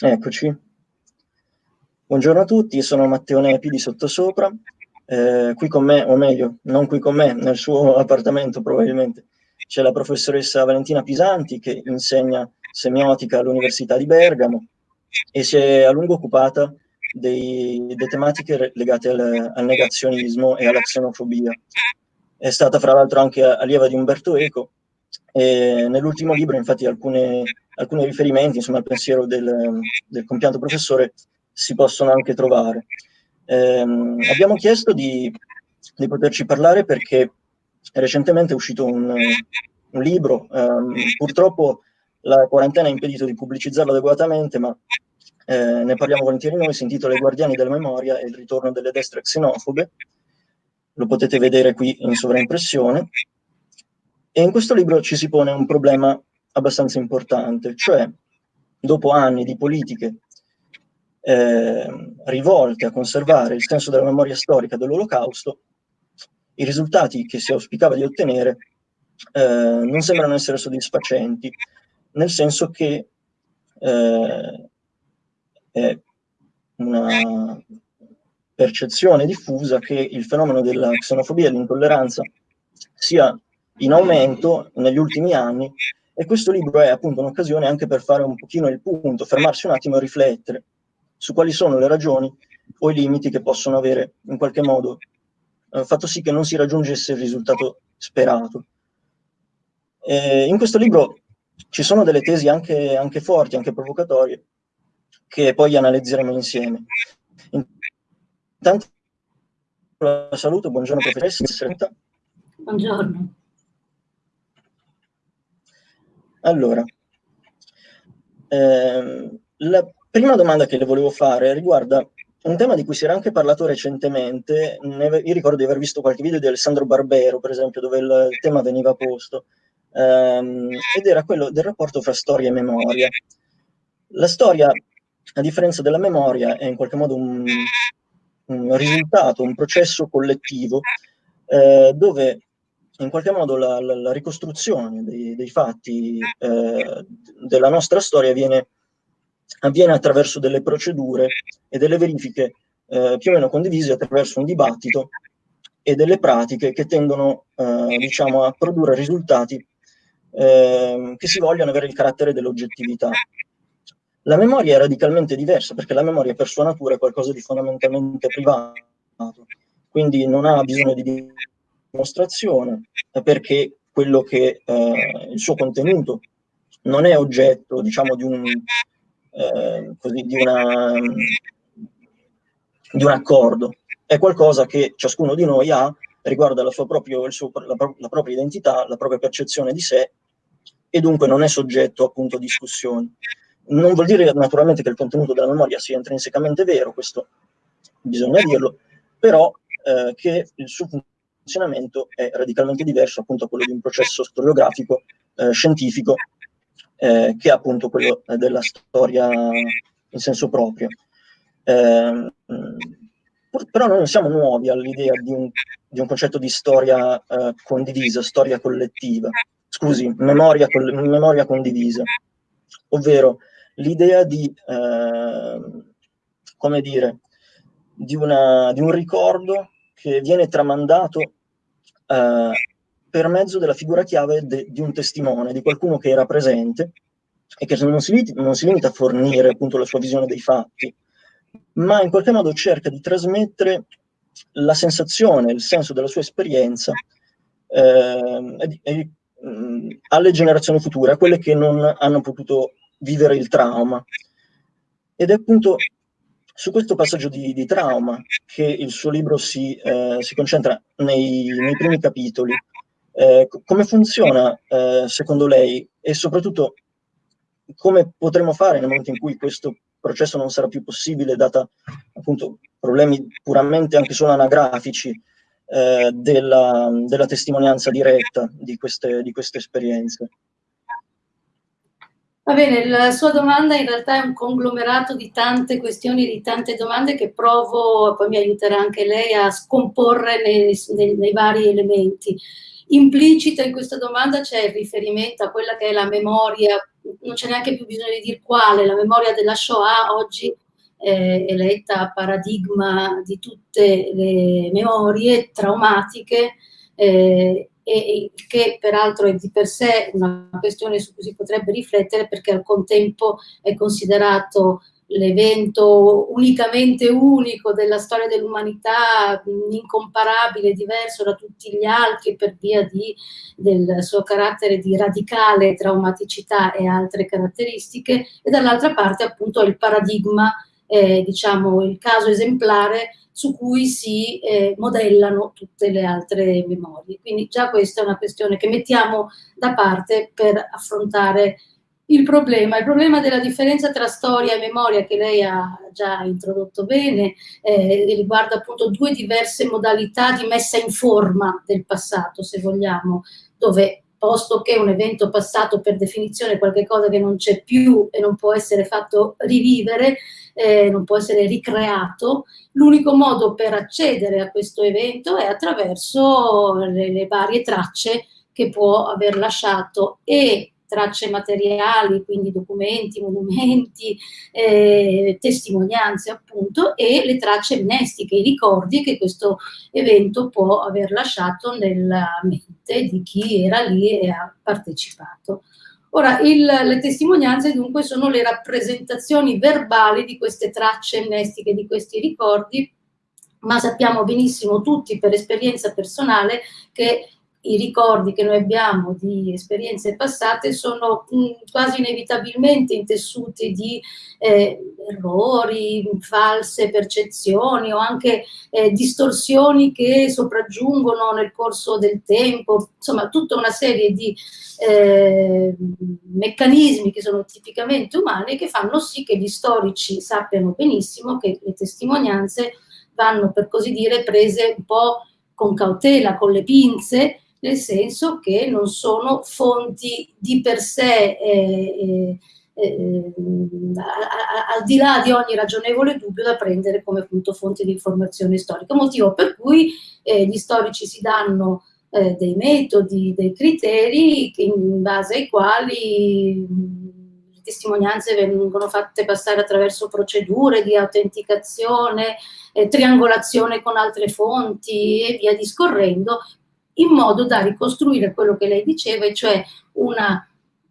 Eccoci. Buongiorno a tutti, sono Matteo Nepi di Sottosopra. Eh, qui con me, o meglio, non qui con me, nel suo appartamento probabilmente, c'è la professoressa Valentina Pisanti che insegna semiotica all'Università di Bergamo e si è a lungo occupata delle tematiche legate al, al negazionismo e alla xenofobia. È stata fra l'altro anche allieva di Umberto Eco nell'ultimo libro infatti alcune, alcuni riferimenti insomma, al pensiero del, del compianto professore si possono anche trovare. Eh, abbiamo chiesto di, di, poterci parlare perché recentemente è uscito un, un libro, um, purtroppo la quarantena ha impedito di pubblicizzarlo adeguatamente, ma eh, ne parliamo volentieri noi, si intitola I guardiani della memoria e il ritorno delle destre xenofobe, lo potete vedere qui in sovraimpressione, e in questo libro ci si pone un problema abbastanza importante, cioè dopo anni di politiche eh, rivolte a conservare il senso della memoria storica dell'olocausto, i risultati che si auspicava di ottenere eh, non sembrano essere soddisfacenti, nel senso che eh, è una percezione diffusa che il fenomeno della xenofobia e dell'intolleranza sia in aumento negli ultimi anni e questo libro è appunto un'occasione anche per fare un pochino il punto, fermarsi un attimo e riflettere su quali sono le ragioni o i limiti che possono avere in qualche modo eh, fatto sì che non si raggiungesse il risultato sperato. E in questo libro ci sono delle tesi anche, anche forti, anche provocatorie, che poi analizzeremo insieme. Intanto saluto, buongiorno professoressa. Buongiorno. Allora, ehm, la prima domanda che le volevo fare riguarda un tema di cui si era anche parlato recentemente, io ricordo di aver visto qualche video di Alessandro Barbero, per esempio, dove il, tema veniva posto, ehm, ed era quello del rapporto fra storia e memoria. La storia, a differenza della memoria, è in qualche modo un, un risultato, un processo collettivo, eh, dove in qualche modo la, la, la ricostruzione dei, dei fatti eh, della nostra storia viene, avviene attraverso delle procedure e delle verifiche eh, più o meno condivise attraverso un dibattito e delle pratiche che tendono eh, diciamo, a produrre risultati ehm, che si vogliono avere il carattere dell'oggettività. La memoria è radicalmente diversa perché la memoria per sua natura è qualcosa di fondamentalmente privato, quindi non ha bisogno di dimostrazione perché quello che eh, il suo contenuto non è oggetto, diciamo, di un, eh, così, di, una, di un accordo, è qualcosa che ciascuno di noi ha riguarda la, sua proprio, suo, la, la, propria identità, la propria percezione di sé e dunque non è soggetto appunto a discussioni. Non vuol dire naturalmente che il contenuto della memoria sia intrinsecamente vero, questo bisogna dirlo, però eh, che il suo funzionamento è radicalmente diverso appunto a quello di un processo storiografico eh, scientifico eh, che è appunto quello della storia in senso proprio. Eh, però noi non siamo nuovi all'idea di, di, un concetto di storia eh, condivisa, storia collettiva, scusi, memoria, memoria condivisa, ovvero l'idea di, eh, come dire, di, una, di un ricordo che viene tramandato eh, per mezzo della figura chiave di un testimone, di qualcuno che era presente e che non si, non si limita a fornire appunto la sua visione dei fatti, ma in qualche modo cerca di trasmettere la sensazione, il senso della sua esperienza eh, e, e, mh, alle generazioni future, a quelle che non hanno potuto vivere il trauma. Ed è appunto su questo passaggio di, di trauma che il suo libro si, eh, si concentra nei, nei, primi capitoli. Eh, come funziona eh, secondo lei e soprattutto come potremo fare nel momento in cui questo processo non sarà più possibile data appunto problemi puramente anche solo anagrafici eh, della, della, testimonianza diretta di queste, di queste esperienze. Va bene, la sua domanda in realtà è un conglomerato di tante questioni, di tante domande che provo, poi mi aiuterà anche lei, a scomporre nei, nei, nei vari elementi. Implicita in questa domanda c'è il riferimento a quella che è la memoria non c'è neanche più bisogno di dire quale, la memoria della Shoah oggi eh, è letta paradigma di tutte le memorie traumatiche eh, e che peraltro è di per sé una questione su cui si potrebbe riflettere perché al contempo è considerato l'evento unicamente unico della storia dell'umanità, incomparabile, diverso da tutti gli altri per via di, del suo carattere di radicale traumaticità e altre caratteristiche, e dall'altra parte appunto il paradigma, eh, diciamo il caso esemplare su cui si eh, modellano tutte le altre memorie. Quindi già questa è una questione che mettiamo da parte per affrontare il problema, il problema della differenza tra storia e memoria che lei ha già introdotto bene, eh, riguarda appunto due diverse modalità di messa in forma del passato, se vogliamo, dove posto che un evento passato per definizione è qualcosa che non c'è più e non può essere fatto rivivere, eh, non può essere ricreato, l'unico modo per accedere a questo evento è attraverso le, le varie tracce che può aver lasciato e tracce materiali, quindi documenti, monumenti, eh, testimonianze appunto, e le tracce mnestiche, i ricordi che questo evento può aver lasciato nella mente di chi era lì e ha partecipato. Ora, il, le testimonianze dunque sono le rappresentazioni verbali di queste tracce mnestiche, di questi ricordi, ma sappiamo benissimo tutti per esperienza personale che i ricordi che noi abbiamo di esperienze passate sono mh, mm, quasi inevitabilmente intessuti di eh, errori, false percezioni o anche eh, distorsioni che sopraggiungono nel corso del tempo, insomma tutta una serie di eh, meccanismi che sono tipicamente umani e che fanno sì che gli storici sappiano benissimo che le testimonianze vanno per così dire prese un po' con cautela, con le pinze, nel senso che non sono fonti di per sé eh, eh, eh, al di là di ogni ragionevole dubbio da prendere come appunto fonte di informazione storica, motivo per cui eh, gli storici si danno eh, dei metodi, dei criteri in base ai quali le testimonianze vengono fatte passare attraverso procedure di autenticazione, eh, triangolazione con altre fonti e via discorrendo, in modo da ricostruire quello che lei diceva, e cioè una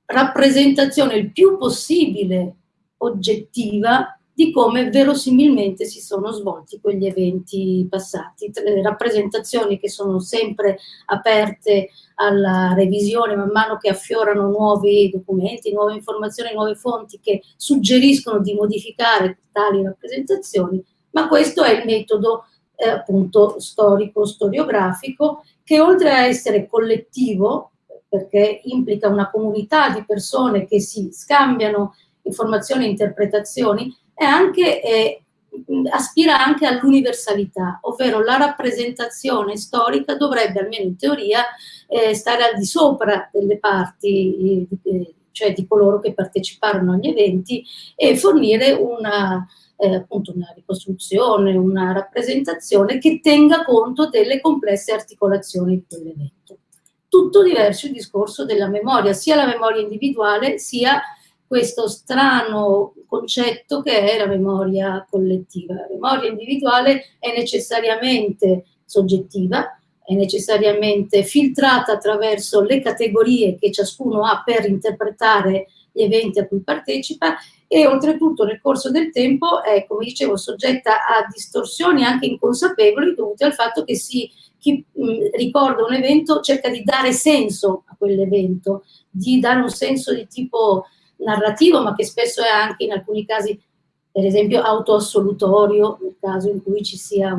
rappresentazione il più possibile oggettiva di come verosimilmente si sono svolti quegli eventi passati, rappresentazioni che sono sempre aperte alla revisione man mano che affiorano nuovi documenti, nuove informazioni, nuove fonti che suggeriscono di modificare tali rappresentazioni, ma questo è il metodo eh, appunto storico, storiografico che oltre a essere collettivo, perché implica una comunità di persone che si scambiano informazioni e interpretazioni, è anche, eh, aspira anche all'universalità, ovvero la rappresentazione storica dovrebbe, almeno in teoria, eh, stare al di sopra delle parti, eh, cioè di coloro che parteciparono agli eventi, e fornire una, eh, appunto una ricostruzione, una rappresentazione che tenga conto delle complesse articolazioni di quell'evento. Tutto diverso il discorso della memoria, sia la memoria individuale sia questo strano concetto che è la memoria collettiva. La memoria individuale è necessariamente soggettiva, è necessariamente filtrata attraverso le categorie che ciascuno ha per interpretare gli eventi a cui partecipa e oltretutto nel corso del tempo è, come dicevo, soggetta a distorsioni anche inconsapevoli dovute al fatto che si, chi mh, ricorda un evento cerca di dare senso a quell'evento, di dare un senso di tipo narrativo, ma che spesso è anche in alcuni casi, per esempio, autoassolutorio, nel caso in cui ci sia...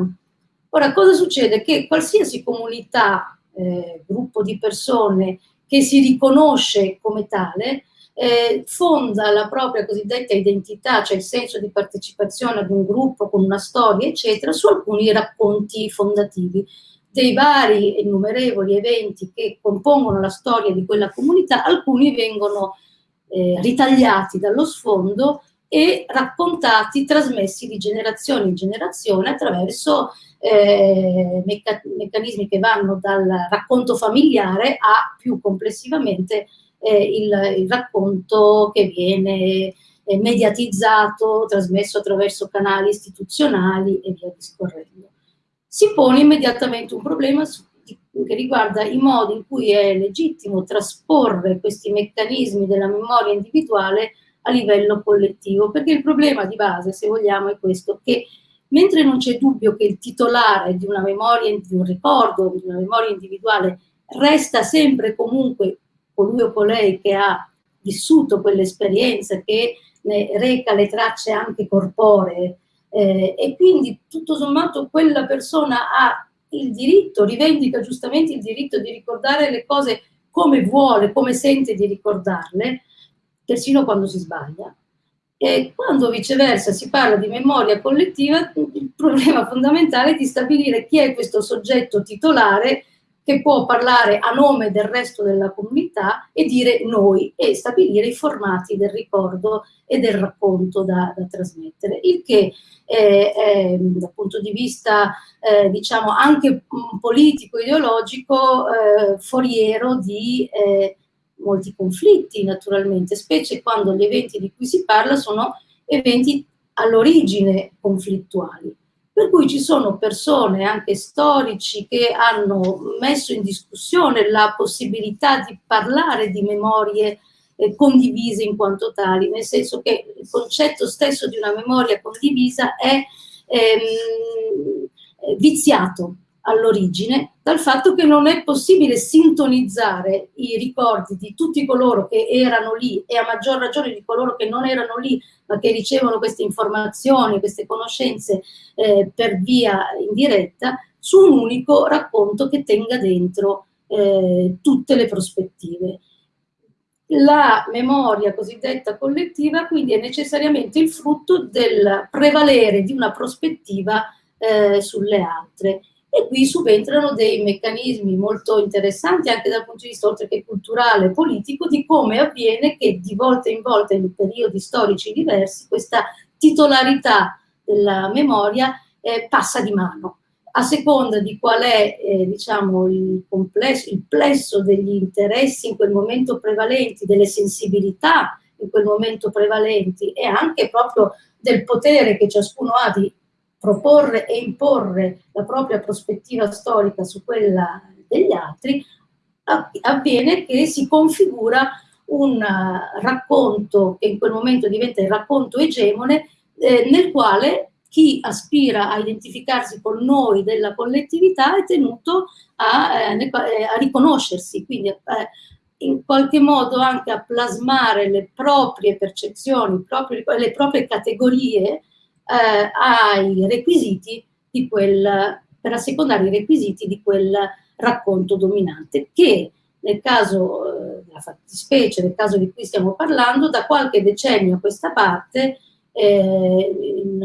Ora, cosa succede? Che qualsiasi comunità, eh, gruppo di persone che si riconosce come tale, eh, fonda la propria cosiddetta identità, cioè il senso di partecipazione ad un gruppo con una storia, eccetera, su alcuni racconti fondativi. Dei vari e innumerevoli eventi che compongono la storia di quella comunità, alcuni vengono eh, ritagliati dallo sfondo e raccontati, trasmessi di generazione in generazione attraverso eh, mecca meccanismi che vanno dal racconto familiare a più complessivamente eh, il, il, racconto che viene eh, mediatizzato, trasmesso attraverso canali istituzionali e via discorrendo. Si pone immediatamente un problema su, che riguarda i modi in cui è legittimo trasporre questi meccanismi della memoria individuale a livello collettivo, perché il problema di base, se vogliamo, è questo, che mentre non c'è dubbio che il titolare di una memoria, di un ricordo, di una memoria individuale, resta sempre comunque colui o colei che ha vissuto quell'esperienza, che ne reca le tracce anche corporee, eh, e quindi tutto sommato quella persona ha il diritto, rivendica giustamente il diritto di ricordare le cose come vuole, come sente di ricordarle, persino quando si sbaglia. E quando viceversa si parla di memoria collettiva, il problema fondamentale è di stabilire chi è questo soggetto titolare che può parlare a nome del resto della comunità e dire noi e stabilire i formati del ricordo e del racconto da, da trasmettere, il che è, è, dal punto di vista eh, diciamo anche politico, ideologico, eh, foriero di eh, molti conflitti naturalmente, specie quando gli eventi di cui si parla sono eventi all'origine conflittuali. Per cui ci sono persone, anche storici, che hanno messo in discussione la possibilità di parlare di memorie eh, condivise in quanto tali, nel senso che il concetto stesso di una memoria condivisa è ehm, viziato all'origine dal fatto che non è possibile sintonizzare i ricordi di tutti coloro che erano lì e a maggior ragione di coloro che non erano lì ma che ricevono queste informazioni, queste conoscenze eh, per via indiretta su un unico racconto che tenga dentro eh, tutte le prospettive. La memoria cosiddetta collettiva quindi è necessariamente il frutto del prevalere di una prospettiva eh, sulle altre e qui subentrano dei meccanismi molto interessanti anche dal punto di vista oltre che culturale e politico di come avviene che di volta in volta in periodi storici diversi questa titolarità della memoria eh, passa di mano. A seconda di qual è eh, diciamo, il, complesso, il plesso degli interessi in quel momento prevalenti, delle sensibilità in quel momento prevalenti e anche proprio del potere che ciascuno ha di proporre e imporre la propria prospettiva storica su quella degli altri, avviene che si configura un uh, racconto che in quel momento diventa il racconto egemone eh, nel quale chi aspira a identificarsi con noi della collettività è tenuto a, eh, eh a riconoscersi, quindi eh, in qualche modo anche a plasmare le proprie percezioni, proprie, le proprie categorie eh, ai requisiti di quel, per assecondare i requisiti di quel racconto dominante, che nel caso eh, della fattispecie, nel caso di cui stiamo parlando, da qualche decennio a questa parte, eh, in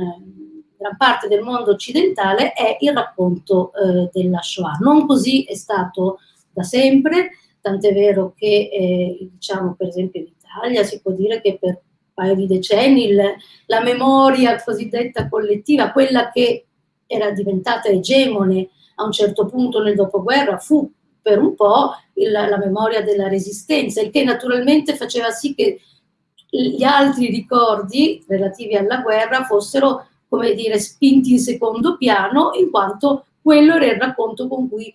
gran parte del mondo occidentale, è il racconto eh, della Shoah. Non così è stato da sempre, tant'è vero che, eh, diciamo, per esempio in Italia si può dire che per paio di decenni, il, la memoria cosiddetta collettiva, quella che era diventata egemone a un certo punto nel dopoguerra, fu per un po' il, la memoria della resistenza, il che naturalmente faceva sì che gli altri ricordi relativi alla guerra fossero, come dire, spinti in secondo piano, in quanto quello era il racconto con cui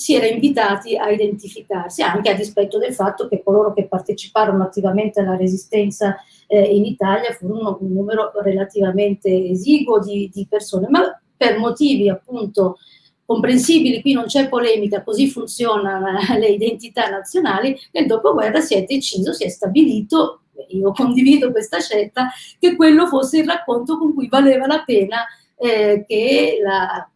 si era invitati a identificarsi, anche a dispetto del fatto che coloro che parteciparono attivamente alla resistenza eh, in Italia furono un numero relativamente esiguo di, di persone, ma per motivi appunto comprensibili, qui non c'è polemica, così funzionano le identità nazionali, nel dopoguerra si è deciso, si è stabilito, io condivido questa scelta, che quello fosse il racconto con cui valeva la pena eh, che la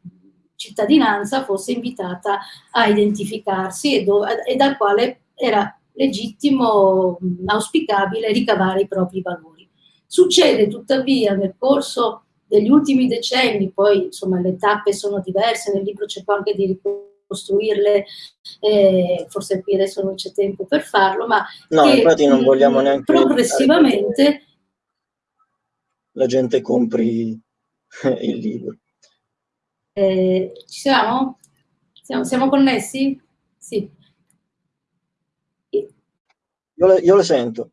cittadinanza fosse invitata a identificarsi e, e dal quale era legittimo, auspicabile ricavare i propri valori. Succede tuttavia nel corso degli ultimi decenni, poi insomma le tappe sono diverse, nel libro cerco anche di ricostruirle, eh, forse qui adesso non c'è tempo per farlo, ma no, infatti non vogliamo neanche progressivamente la gente compri il libro. Eh, ci siamo? siamo? Siamo connessi? Sì. Io le, io le sento.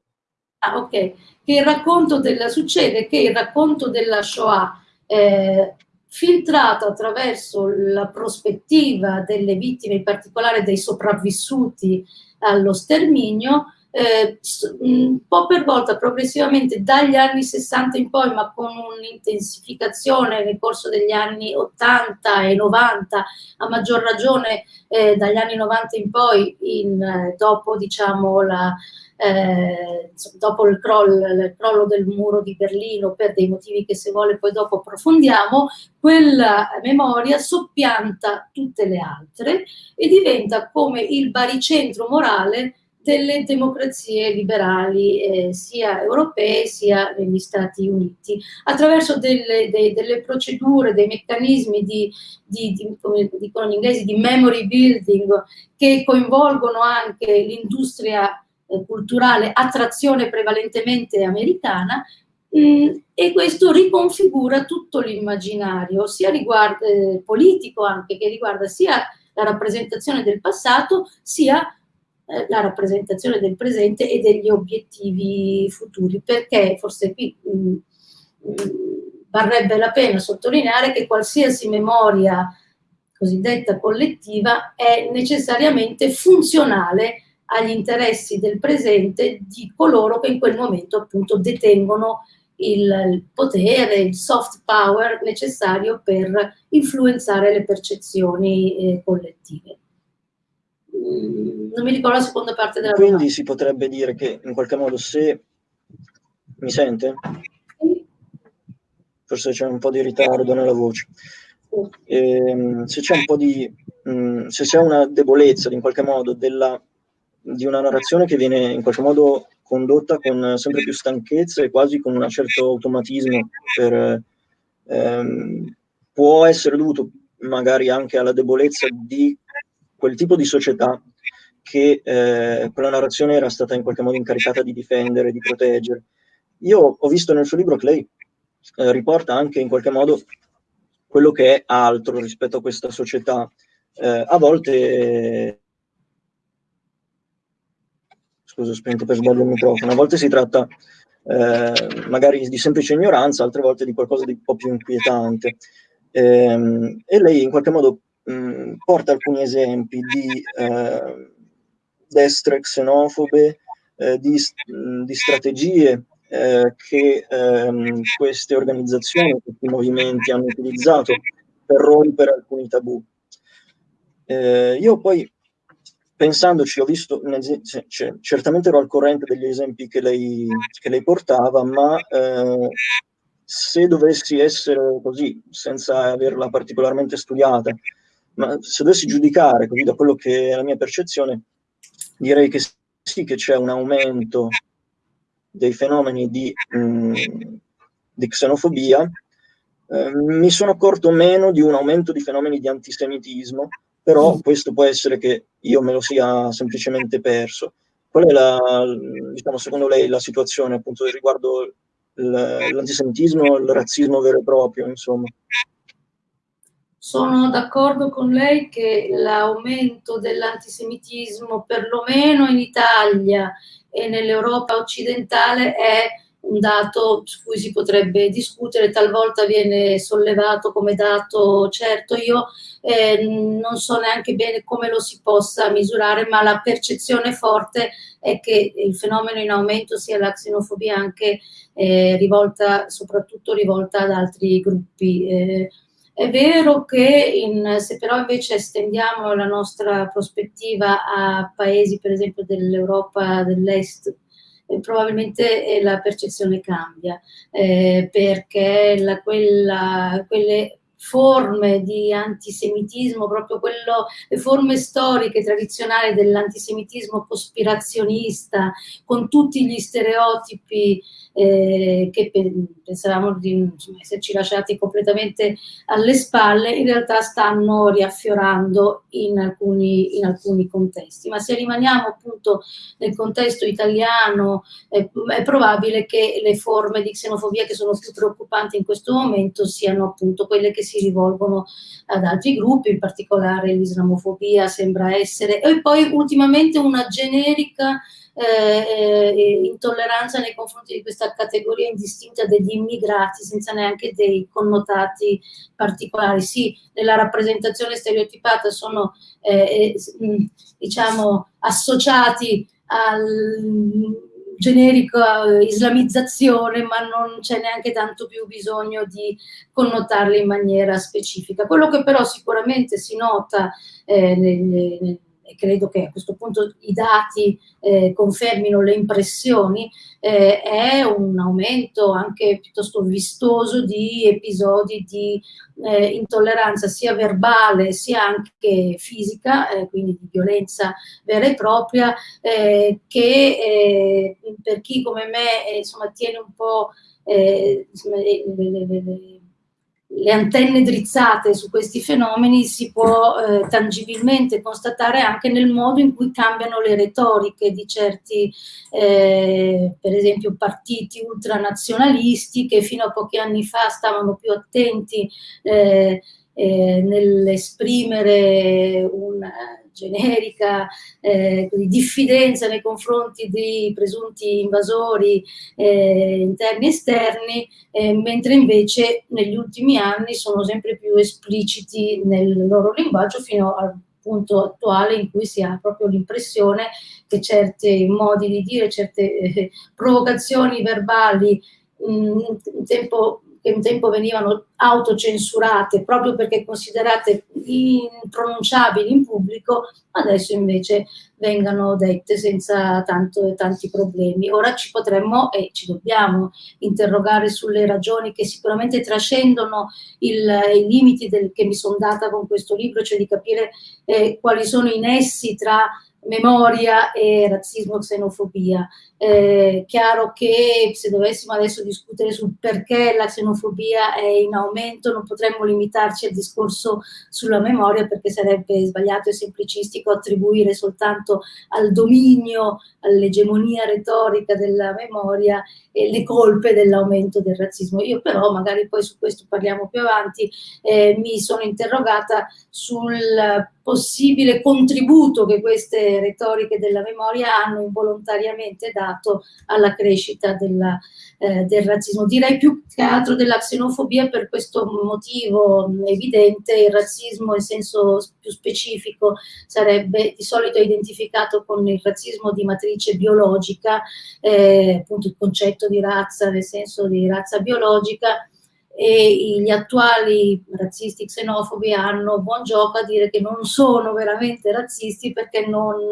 Ah, ok. Che il racconto della, succede che il racconto della Shoah eh, filtrato attraverso la prospettiva delle vittime, in particolare dei sopravvissuti allo sterminio, eh, un po' per volta, progressivamente dagli anni 60 in poi, ma con un'intensificazione nel corso degli anni 80 e 90, a maggior ragione eh, dagli anni 90 in poi, in, eh, dopo diciamo la, eh, dopo il crollo, il crollo, del muro di Berlino per dei motivi che se vuole poi dopo approfondiamo, quella memoria soppianta tutte le altre e diventa come il baricentro morale delle democrazie liberali eh, sia europee sia negli Stati Uniti, attraverso delle, de, delle procedure, dei meccanismi di, di, di, come dicono gli inglesi, di memory building che coinvolgono anche l'industria eh, culturale a trazione prevalentemente americana mm, e questo riconfigura tutto l'immaginario, sia riguarda, eh, politico anche, che riguarda sia la rappresentazione del passato, sia eh, la rappresentazione del presente e degli obiettivi futuri, perché forse qui mm, mm, varrebbe la pena sottolineare che qualsiasi memoria cosiddetta collettiva è necessariamente funzionale agli interessi del presente di coloro che in quel momento appunto detengono il potere, il soft power necessario per influenzare le percezioni eh, collettive. Mm, non mi ricordo la seconda parte della Quindi domanda. si potrebbe dire che in qualche modo se mi sente? Forse c'è un po' di ritardo nella voce. E, ehm, se c'è un po' di mh, mm, se c'è una debolezza in qualche modo della di una narrazione che viene in qualche modo condotta con sempre più stanchezza e quasi con un certo automatismo per, ehm, può essere dovuto magari anche alla debolezza di quel tipo di società che eh, quella narrazione era stata in qualche modo incaricata di difendere, di proteggere. Io ho visto nel suo libro che lei eh, riporta anche in qualche modo quello che è altro rispetto a questa società. Eh, a volte scusa, ho spento per sbaglio il microfono, a volte si tratta eh, magari di semplice ignoranza, altre volte di qualcosa di un po' più inquietante. Eh, e lei in qualche modo mh, porta alcuni esempi di eh, destre xenofobe, eh, di, di, strategie eh, che ehm, queste organizzazioni, questi movimenti hanno utilizzato per rompere alcuni tabù. Eh, io poi pensandoci, ho visto, cioè, certamente ero al corrente degli esempi che lei, che lei portava, ma eh, se dovessi essere così, senza averla particolarmente studiata, ma se dovessi giudicare così da quello che è la mia percezione, direi che sì che c'è un aumento dei fenomeni di, mh, mm, di xenofobia, eh, mi sono accorto meno di un aumento di fenomeni di antisemitismo, però questo può essere che io me lo sia semplicemente perso. Qual è la, diciamo, secondo lei la situazione appunto riguardo l'antisemitismo, il razzismo vero e proprio, insomma? Sono d'accordo con lei che l'aumento dell'antisemitismo, perlomeno in Italia e nell'Europa occidentale, è un dato su cui si potrebbe discutere, talvolta viene sollevato come dato certo, io eh, non so neanche bene come lo si possa misurare, ma la percezione forte è che il fenomeno in aumento sia la xenofobia anche eh, rivolta, soprattutto rivolta ad altri gruppi. Eh, è vero che in, se però invece estendiamo la nostra prospettiva a paesi per esempio dell'Europa dell'Est, eh, probabilmente eh, la percezione cambia, eh, perché la, quella, quelle forme di antisemitismo, proprio quello, le forme storiche tradizionali dell'antisemitismo cospirazionista, con tutti gli stereotipi eh, che pensavamo di insomma, esserci lasciati completamente alle spalle, in realtà stanno riaffiorando in alcuni, in alcuni contesti. Ma se rimaniamo appunto nel contesto italiano, eh, è probabile che le forme di xenofobia che sono più preoccupanti in questo momento siano appunto quelle che si si rivolgono ad altri gruppi, in particolare l'islamofobia sembra essere, e poi ultimamente una generica eh, eh, intolleranza nei confronti di questa categoria indistinta degli immigrati senza neanche dei connotati particolari. Sì, nella rappresentazione stereotipata sono eh, eh diciamo associati al generica eh, islamizzazione, ma non c'è neanche tanto più bisogno di connotarli in maniera specifica. Quello che però sicuramente si nota eh, nelle, credo che a questo punto i dati eh, confermino le impressioni, eh, è un aumento anche piuttosto vistoso di episodi di eh, intolleranza sia verbale sia anche fisica, eh, quindi di violenza vera e propria, eh, che eh, per chi come me insomma, tiene un po' insomma, le, le, le, le antenne drizzate su questi fenomeni si può eh, tangibilmente constatare anche nel modo in cui cambiano le retoriche di certi, eh, per esempio, partiti ultranazionalisti che fino a pochi anni fa stavano più attenti eh, eh nell'esprimere un generica eh, diffidenza nei confronti di presunti invasori eh, interni e esterni, eh, mentre invece negli ultimi anni sono sempre più espliciti nel loro linguaggio fino al punto attuale in cui si ha proprio l'impressione che certi modi di dire, certe eh, provocazioni verbali in tempo che un tempo venivano autocensurate proprio perché considerate impronunciabili in pubblico, adesso invece vengano dette senza tanto, tanti problemi. Ora ci potremmo e ci dobbiamo interrogare sulle ragioni che sicuramente trascendono il, i limiti del, che mi sono data con questo libro, cioè di capire eh, quali sono i nessi tra memoria e razzismo e xenofobia. Eh, chiaro che se dovessimo adesso discutere sul perché la xenofobia è in aumento non potremmo limitarci al discorso sulla memoria perché sarebbe sbagliato e semplicistico attribuire soltanto al dominio, all'egemonia retorica della memoria e le colpe dell'aumento del razzismo. Io però, magari poi su questo parliamo più avanti, eh, mi sono interrogata sul possibile contributo che queste retoriche della memoria hanno involontariamente dato alla crescita della, eh, del razzismo. Direi più che altro della xenofobia per questo motivo evidente, il razzismo in senso più specifico sarebbe di solito identificato con il razzismo di matrice biologica, eh, appunto il concetto di razza nel senso di razza biologica, e gli attuali razzisti xenofobi hanno buon gioco a dire che non sono veramente razzisti perché non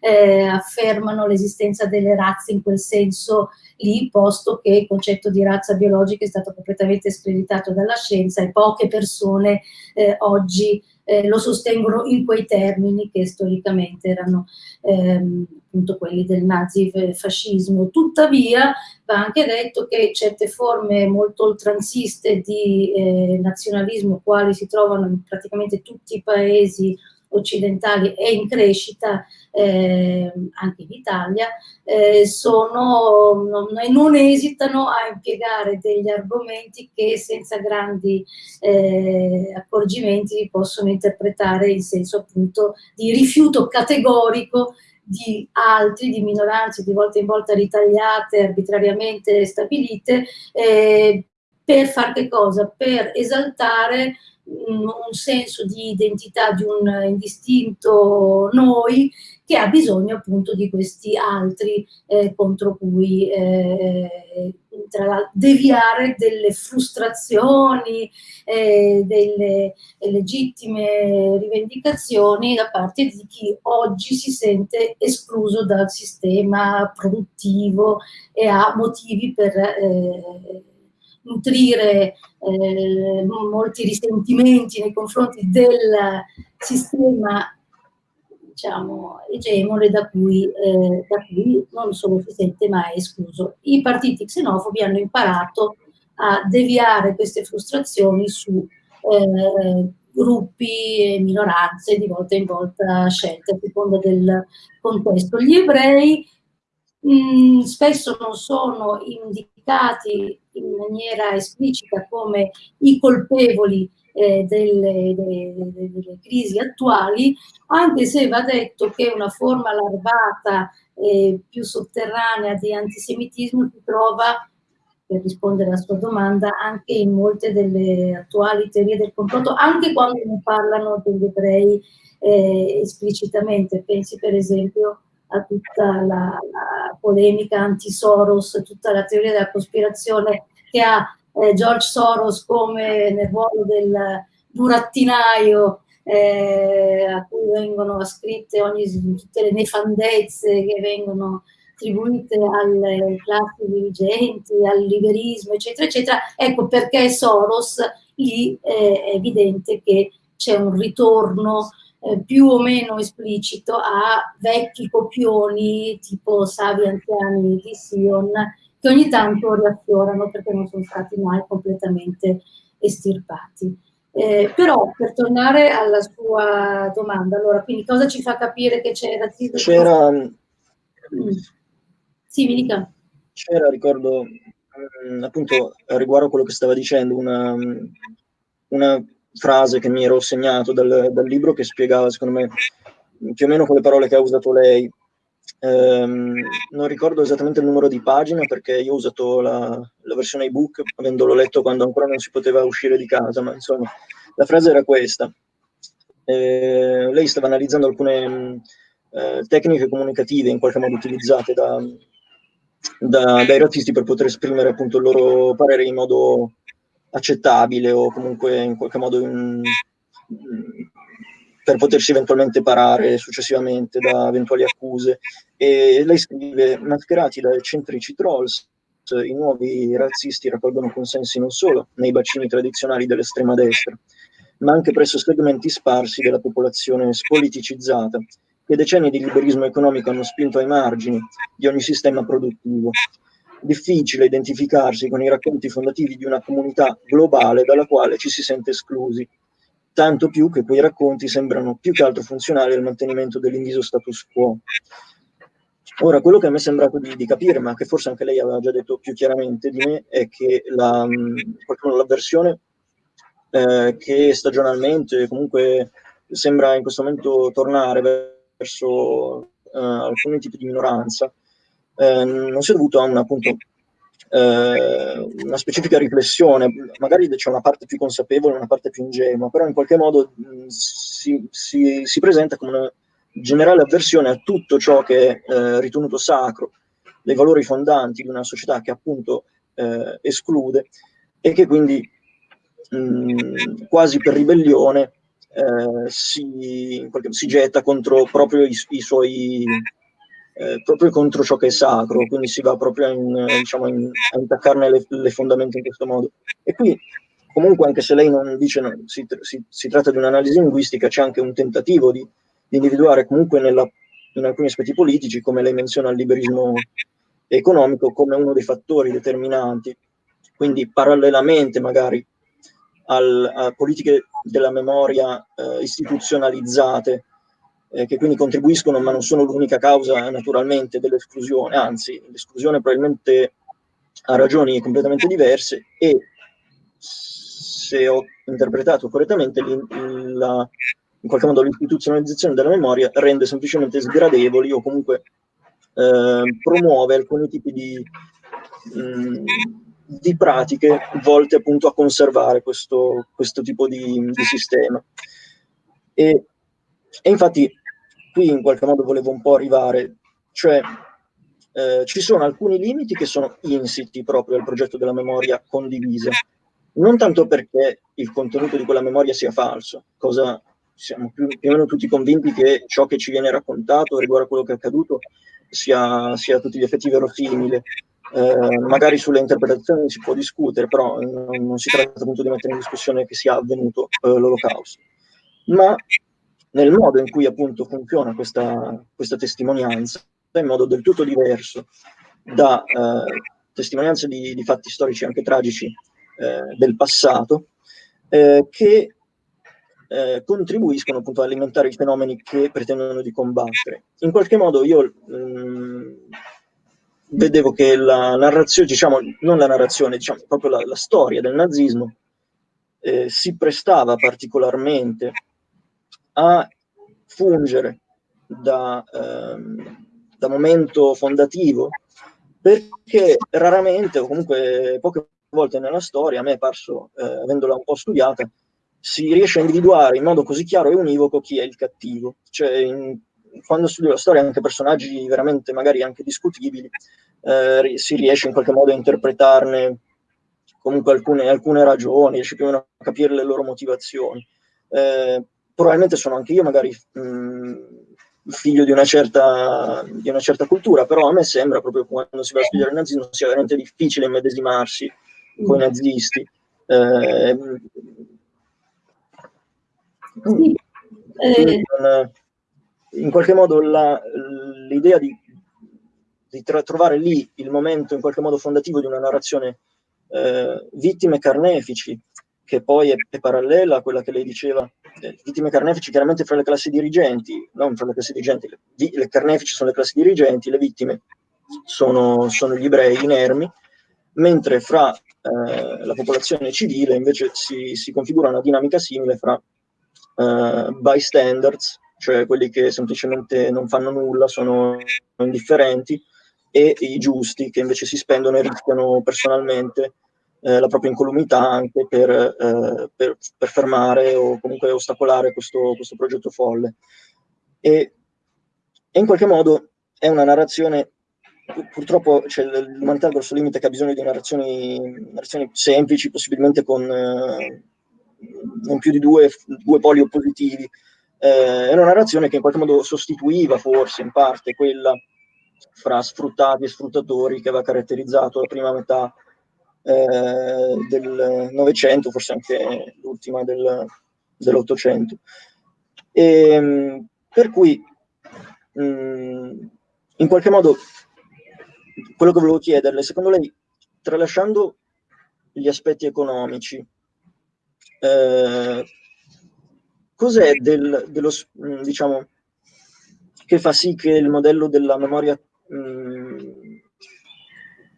eh, affermano l'esistenza delle razze in quel senso lì, posto che il concetto di razza biologica è stato completamente screditato dalla scienza e poche persone eh, oggi eh, lo sostengono in quei termini che storicamente erano ehm, appunto quelli del nazifascismo. Tuttavia va anche detto che certe forme molto oltranziste di eh, nazionalismo, quali si trovano in praticamente tutti i paesi occidentali e in crescita eh, anche in Italia, eh, sono, non, non, esitano a impiegare degli argomenti che senza grandi eh, accorgimenti possono interpretare in senso appunto di rifiuto categorico di altri, di minoranze di volta in volta ritagliate, arbitrariamente stabilite, eh, per fare che cosa? Per esaltare un, senso di identità di un indistinto noi che ha bisogno appunto di questi altri eh, contro cui eh, deviare delle frustrazioni, eh, delle legittime rivendicazioni da parte di chi oggi si sente escluso dal sistema produttivo e ha motivi per eh, nutrire eh, molti risentimenti nei confronti del sistema diciamo, egemone da cui, eh, da cui non solo si mai escluso. I partiti xenofobi hanno imparato a deviare queste frustrazioni su eh, gruppi e minoranze di volta in volta scelte a seconda del contesto. Gli ebrei mh, mm, spesso non sono indicati in maniera esplicita come i colpevoli eh, delle, delle, delle, crisi attuali, anche se va detto che una forma larvata eh, più sotterranea di antisemitismo si trova, per rispondere alla sua domanda, anche in molte delle attuali teorie del complotto, anche quando non parlano degli ebrei eh, esplicitamente. Pensi per esempio a tutta la, la polemica anti-Soros, tutta la teoria della cospirazione che ha eh, George Soros come nel ruolo del burattinaio eh, a cui vengono ascritte ogni, tutte le nefandezze che vengono attribuite alle classi dirigenti, al liberismo, eccetera, eccetera. Ecco perché Soros lì eh, è evidente che c'è un ritorno eh, più o meno esplicito a vecchi copioni tipo savi anziani di Sion che ogni tanto riaffiorano perché non sono stati mai completamente estirpati. Eh, però per tornare alla sua domanda, allora, quindi cosa ci fa capire che c'è razzismo? C'era... Mm. Sì, mi dica. C'era, ricordo, mm, appunto, riguardo a quello che stava dicendo, una, una frase che mi ero segnato dal, dal, libro che spiegava, secondo me, più o meno con le parole che ha usato lei. Ehm, non ricordo esattamente il numero di pagina perché io ho usato la, la versione ebook avendolo letto quando ancora non si poteva uscire di casa, ma insomma, la frase era questa. Eh, lei stava analizzando alcune eh, tecniche comunicative in qualche modo utilizzate da, da, dai razzisti per poter esprimere appunto il loro parere in modo accettabile o comunque in qualche modo in, per potersi eventualmente parare successivamente da eventuali accuse. E lei scrive, mascherati da eccentrici trolls, i nuovi razzisti raccolgono consensi non solo nei bacini tradizionali dell'estrema destra, ma anche presso segmenti sparsi della popolazione spoliticizzata, che decenni di liberismo economico hanno spinto ai margini di ogni sistema produttivo, difficile identificarsi con i racconti fondativi di una comunità globale dalla quale ci si sente esclusi, tanto più che quei racconti sembrano più che altro funzionali al mantenimento dell'inviso status quo. Ora, quello che a me è sembrato di, di, capire, ma che forse anche lei aveva già detto più chiaramente di me, è che la, la versione eh, che stagionalmente comunque sembra in questo momento tornare verso eh, alcuni tipi di minoranza, eh, non sia dovuto a una, appunto, eh, una specifica riflessione, magari c'è una parte più consapevole, una parte più ingenua, però in qualche modo mh, si, si, si, presenta come una generale avversione a tutto ciò che è eh, ritenuto sacro, dei valori fondanti di una società che appunto eh, esclude e che quindi mh, quasi per ribellione eh, si, si, getta contro proprio i, i suoi eh, proprio contro ciò che è sacro, quindi si va proprio a, in, diciamo, in, a intaccarne le, le, fondamenta in questo modo. E qui, comunque, anche se lei non dice, no, si, si, si, tratta di un'analisi linguistica, c'è anche un tentativo di, di individuare comunque nella, in alcuni aspetti politici, come lei menziona il liberismo economico, come uno dei fattori determinanti. Quindi parallelamente magari al, a politiche della memoria eh, istituzionalizzate, eh, che quindi contribuiscono, ma non sono l'unica causa naturalmente dell'esclusione, anzi l'esclusione probabilmente ha ragioni completamente diverse e se ho interpretato correttamente la, in qualche modo l'istituzionalizzazione della memoria rende semplicemente sgradevoli o comunque eh, promuove alcuni tipi di, mh, mm, di, pratiche volte appunto a conservare questo, questo tipo di, di sistema. E, e infatti qui in qualche modo volevo un po' arrivare, cioè eh, ci sono alcuni limiti che sono insiti proprio al progetto della memoria condivisa, non tanto perché il contenuto di quella memoria sia falso, cosa siamo più, più o meno tutti convinti che ciò che ci viene raccontato riguardo a quello che è accaduto sia, sia a tutti gli effetti verosimile. Eh, magari sulle interpretazioni si può discutere, però non, non, si tratta appunto di mettere in discussione che sia avvenuto eh, l'olocausto. Ma nel modo in cui appunto funziona questa, questa testimonianza, in modo del tutto diverso da eh, testimonianze di, di, fatti storici anche tragici eh, del passato, eh, che eh, contribuiscono appunto ad alimentare i fenomeni che pretendono di combattere. In qualche modo io mh, mm, vedevo che la narrazione, diciamo, non la narrazione, diciamo proprio la, la storia del nazismo, eh, si prestava particolarmente a fungere da, ehm, da momento fondativo perché raramente o comunque poche volte nella storia, a me è parso, eh, avendola un po' studiata, si riesce a individuare in modo così chiaro e univoco chi è il cattivo. Cioè, in, quando studio la storia, anche personaggi veramente magari anche discutibili, eh, si riesce in qualche modo a interpretarne comunque alcune, alcune ragioni, riesce più o meno a capire le loro motivazioni. Eh, probabilmente sono anche io magari mh, figlio di una, certa, di una certa cultura, però a me sembra proprio quando si va a studiare il nazismo sia veramente difficile immedesimarsi con i nazisti. Eh, sì. eh. In qualche modo l'idea di, di trovare lì il momento in qualche modo fondativo di una narrazione eh, vittime carnefici, che poi è, è, parallela a quella che lei diceva, vittime carnefici chiaramente fra le classi dirigenti, non fra le classi dirigenti, le, le carnefici sono le classi dirigenti, le vittime sono, sono gli ebrei inermi, mentre fra eh, la popolazione civile invece si, si, configura una dinamica simile fra eh, bystanders, cioè quelli che semplicemente non fanno nulla, sono indifferenti, e i giusti che invece si spendono e rischiano personalmente eh, la propria incolumità anche per, eh, per, per, fermare o comunque ostacolare questo, questo progetto folle. E, e, in qualche modo è una narrazione, purtroppo cioè, l'umanità al grosso limite che ha bisogno di narrazioni, narrazioni semplici, possibilmente con eh, non più di due, due poli oppositivi. Eh, è una narrazione che in qualche modo sostituiva forse in parte quella fra sfruttati e sfruttatori che aveva caratterizzato la prima metà eh, del Novecento, forse anche l'ultima del, dell'Ottocento. Per cui, mh, mm, in qualche modo, quello che volevo chiederle, secondo lei, tralasciando gli aspetti economici, eh, cos'è del, dello, diciamo, che fa sì che il modello della memoria mh, mm,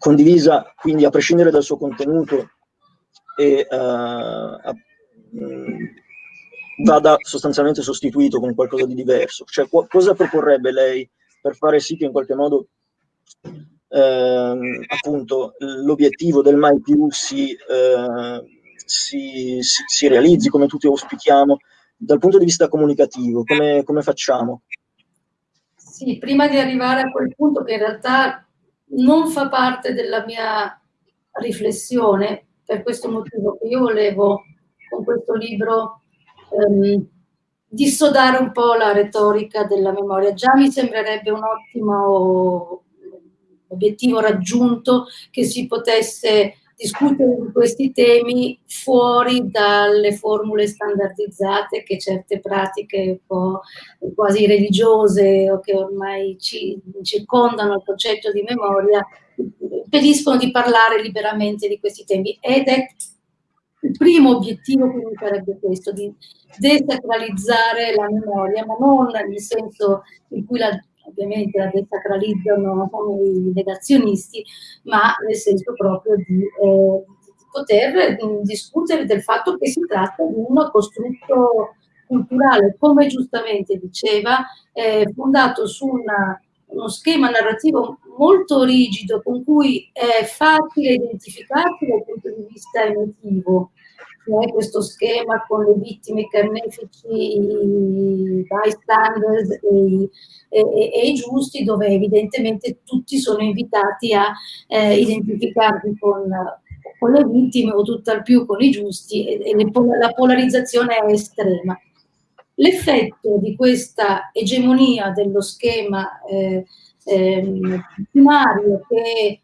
condivisa, quindi a prescindere dal suo contenuto, e uh, a, mh, mm, vada sostanzialmente sostituito con qualcosa di diverso. Cioè, cosa proporrebbe lei per fare sì che in qualche modo ehm, appunto l'obiettivo del mai più si, eh, si, si, si, realizzi come tutti auspichiamo dal punto di vista comunicativo, come, come facciamo? Sì, prima di arrivare a quel punto che in realtà non fa parte della mia riflessione, per questo motivo che io volevo con questo libro ehm, dissodare un po' la retorica della memoria. Già mi sembrerebbe un ottimo obiettivo raggiunto che si potesse discutere di questi temi fuori dalle formule standardizzate che certe pratiche un po' quasi religiose o che ormai ci circondano il concetto di memoria impediscono di parlare liberamente di questi temi. Ed è il primo obiettivo quindi sarebbe questo di desacralizzare la memoria ma non nel senso in cui la ovviamente la desacralizzano i negazionisti, ma nel senso proprio di, eh, poter mh, discutere del fatto che si tratta di un costrutto culturale, come giustamente diceva, eh, fondato su una, uno schema narrativo molto rigido con cui è facile identificarsi dal punto di vista emotivo, cioè questo schema con le vittime carnefici, i bystanders e e, e i giusti, dove evidentemente tutti sono invitati a eh, identificarsi con, con, le vittime o tutt'al più con i giusti e, e le, la polarizzazione è estrema. L'effetto di questa egemonia dello schema eh, eh, primario che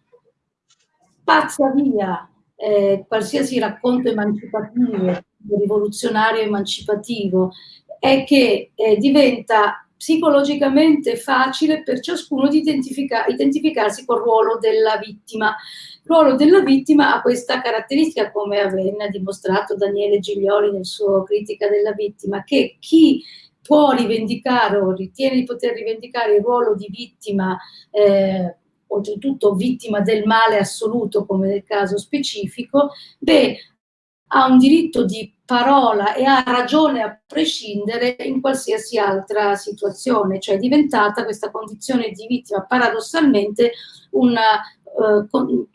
spazza via eh, qualsiasi racconto emancipativo, rivoluzionario emancipativo, è che eh, diventa psicologicamente facile per ciascuno di identifica identificarsi col ruolo della vittima. Il ruolo della vittima ha questa caratteristica, come avvenne dimostrato Daniele Giglioli nel suo Critica della vittima, che chi può rivendicare o ritiene di poter rivendicare il ruolo di vittima eh, oltretutto vittima del male assoluto come nel caso specifico, beh, ha un diritto di parola e ha ragione a prescindere in qualsiasi altra situazione, cioè è diventata questa condizione di vittima paradossalmente una, con,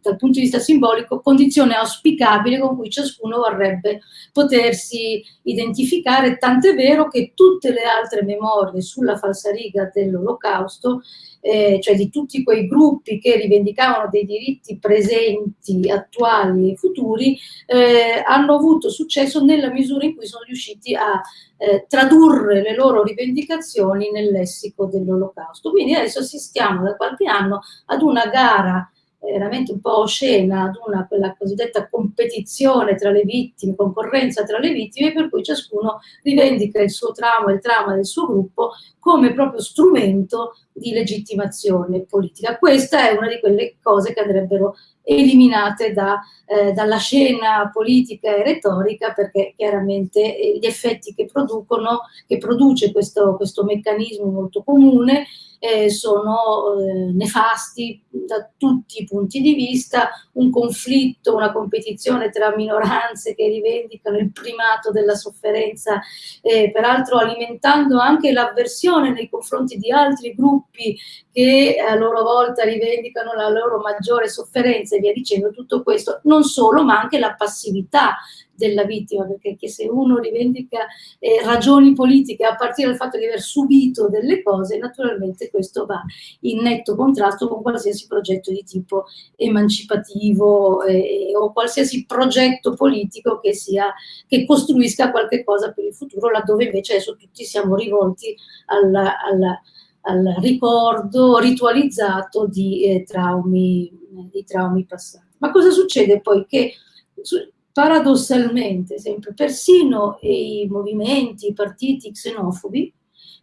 dal punto di vista simbolico, condizione auspicabile con cui ciascuno vorrebbe potersi identificare, tant'è vero che tutte le altre memorie sulla falsariga dell'olocausto eh, cioè di tutti quei gruppi che rivendicavano dei diritti presenti, attuali e futuri, eh, hanno avuto successo nella misura in cui sono riusciti a eh, tradurre le loro rivendicazioni nel lessico dell'olocausto. Quindi adesso assistiamo da qualche anno ad una gara veramente un po' oscena ad una quella cosiddetta competizione tra le vittime, concorrenza tra le vittime, per cui ciascuno rivendica il suo trauma, il trauma del suo gruppo come proprio strumento di legittimazione politica. Questa è una di quelle cose che andrebbero eliminate da, eh, dalla scena politica e retorica perché chiaramente gli effetti che producono, che produce questo, questo meccanismo molto comune eh, sono eh, nefasti da tutti i punti di vista, un conflitto, una competizione tra minoranze che rivendicano il primato della sofferenza, eh, peraltro alimentando anche l'avversione nei confronti di altri gruppi che a loro volta rivendicano la loro maggiore sofferenza e via dicendo, tutto questo, non solo ma anche la passività della vittima, perché se uno rivendica eh, ragioni politiche a partire dal fatto di aver subito delle cose, naturalmente questo va in netto contrasto con qualsiasi progetto di tipo emancipativo eh, o qualsiasi progetto politico che, sia, che costruisca qualche cosa per il futuro, laddove invece adesso tutti siamo rivolti alla, alla al ricordo ritualizzato di, eh, traumi, di traumi passati. Ma cosa succede poi? Che paradossalmente, sempre, persino i movimenti, i partiti xenofobi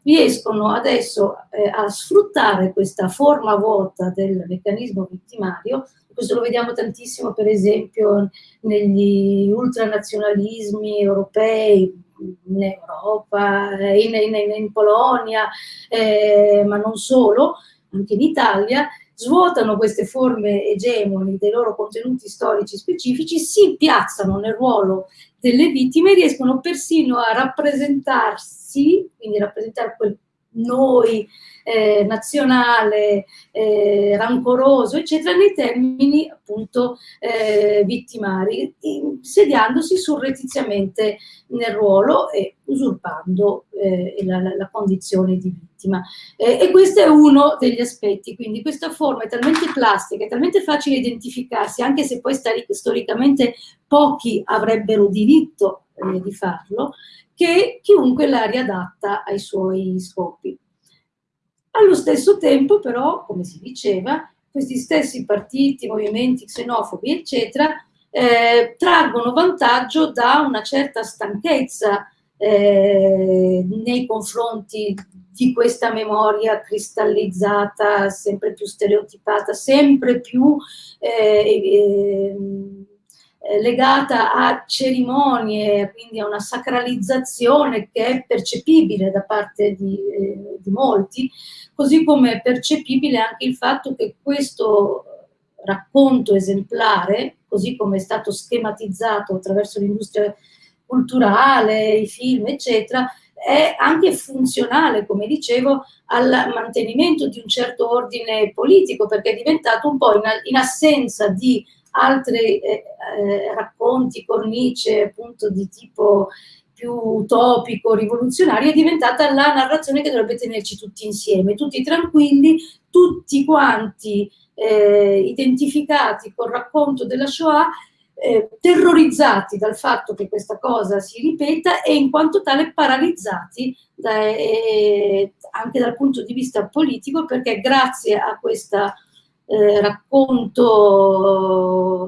riescono adesso eh, a sfruttare questa forma vuota del meccanismo vittimario, questo lo vediamo tantissimo per esempio negli ultranazionalismi europei, in Europa, in, in, in Polonia, eh, ma non solo, anche in Italia, svuotano queste forme egemoni dei loro contenuti storici specifici, si piazzano nel ruolo delle vittime e riescono persino a rappresentarsi, quindi rappresentare quel noi eh, nazionale, eh, rancoroso, eccetera, nei termini appunto eh, vittimari, insediandosi surrettiziamente nel ruolo e usurpando eh, la, la, condizione di vittima. Eh, e questo è uno degli aspetti, quindi questa forma è talmente plastica, è talmente facile identificarsi, anche se poi storicamente pochi avrebbero diritto eh, di farlo, che chiunque la riadatta ai suoi scopi. Allo stesso tempo però, come si diceva, questi stessi partiti, movimenti xenofobi, eccetera, eh, traggono vantaggio da una certa stanchezza eh, nei confronti di questa memoria cristallizzata, sempre più stereotipata, sempre più eh, ehm, eh, legata a cerimonie, quindi a una sacralizzazione che è percepibile da parte di, eh, di molti, così come è percepibile anche il fatto che questo racconto esemplare, così come è stato schematizzato attraverso l'industria culturale, i film, eccetera, è anche funzionale, come dicevo, al mantenimento di un certo ordine politico, perché è diventato un po' in, in assenza di altri eh, eh, racconti, cornice appunto di tipo più utopico, rivoluzionario, è diventata la narrazione che dovrebbe tenerci tutti insieme, tutti tranquilli, tutti quanti eh, identificati col racconto della Shoah, eh, terrorizzati dal fatto che questa cosa si ripeta e in quanto tale paralizzati da, eh, anche dal punto di vista politico perché grazie a questa eh, racconto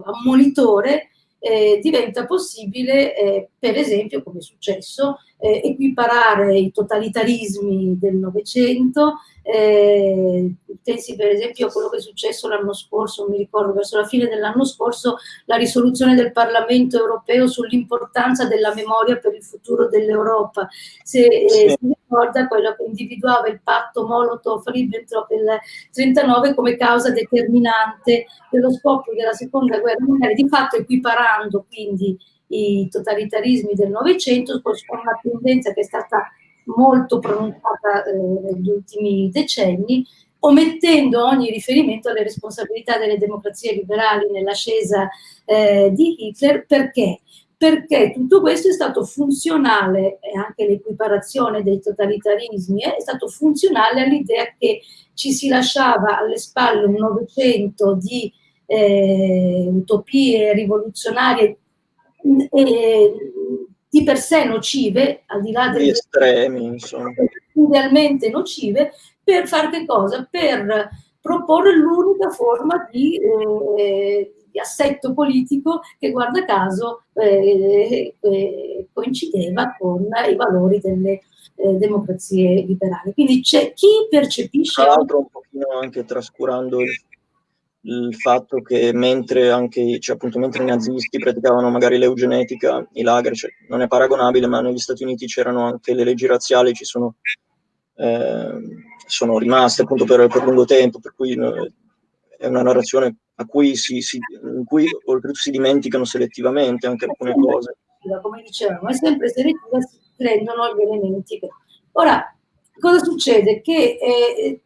ammonitore eh, diventa possibile, eh, per esempio, come è successo, eh, equiparare i totalitarismi del Novecento, eh, pensi per esempio a quello che è successo l'anno scorso, mi ricordo verso la fine dell'anno scorso, la risoluzione del Parlamento europeo sull'importanza della memoria per il futuro dell'Europa. Se eh, sì. si ricorda quello che individuava il patto Molotov-Ribbentrop del 1939 come causa determinante dello scoppio della seconda guerra mondiale, di fatto equiparando quindi i totalitarismi del Novecento, con una tendenza che è stata molto pronunciata eh, negli ultimi decenni, omettendo ogni riferimento alle responsabilità delle democrazie liberali nell'ascesa eh, di Hitler, perché? Perché tutto questo è stato funzionale, e anche l'equiparazione dei totalitarismi, eh, è stato funzionale all'idea che ci si lasciava alle spalle un Novecento di eh, utopie rivoluzionarie eh, di per sé nocive, al di là degli estremi, insomma. idealmente nocive, per fare che cosa? Per proporre l'unica forma di, eh, di, assetto politico che, guarda caso, eh, eh, coincideva con i valori delle eh, democrazie liberali. Quindi c'è chi percepisce... Tra l'altro un pochino anche trascurando il il fatto che mentre anche cioè appunto mentre i nazisti praticavano magari l'eugenetica, i lager, cioè, non è paragonabile, ma negli Stati Uniti c'erano anche le leggi razziali, ci sono, eh, sono rimaste appunto per, per, lungo tempo, per cui no, è una narrazione a cui si, si, in cui oltretutto si dimenticano selettivamente anche alcune cose. Come dicevamo, è sempre selettiva, si prendono gli elementi. Ora, cosa succede? Che eh,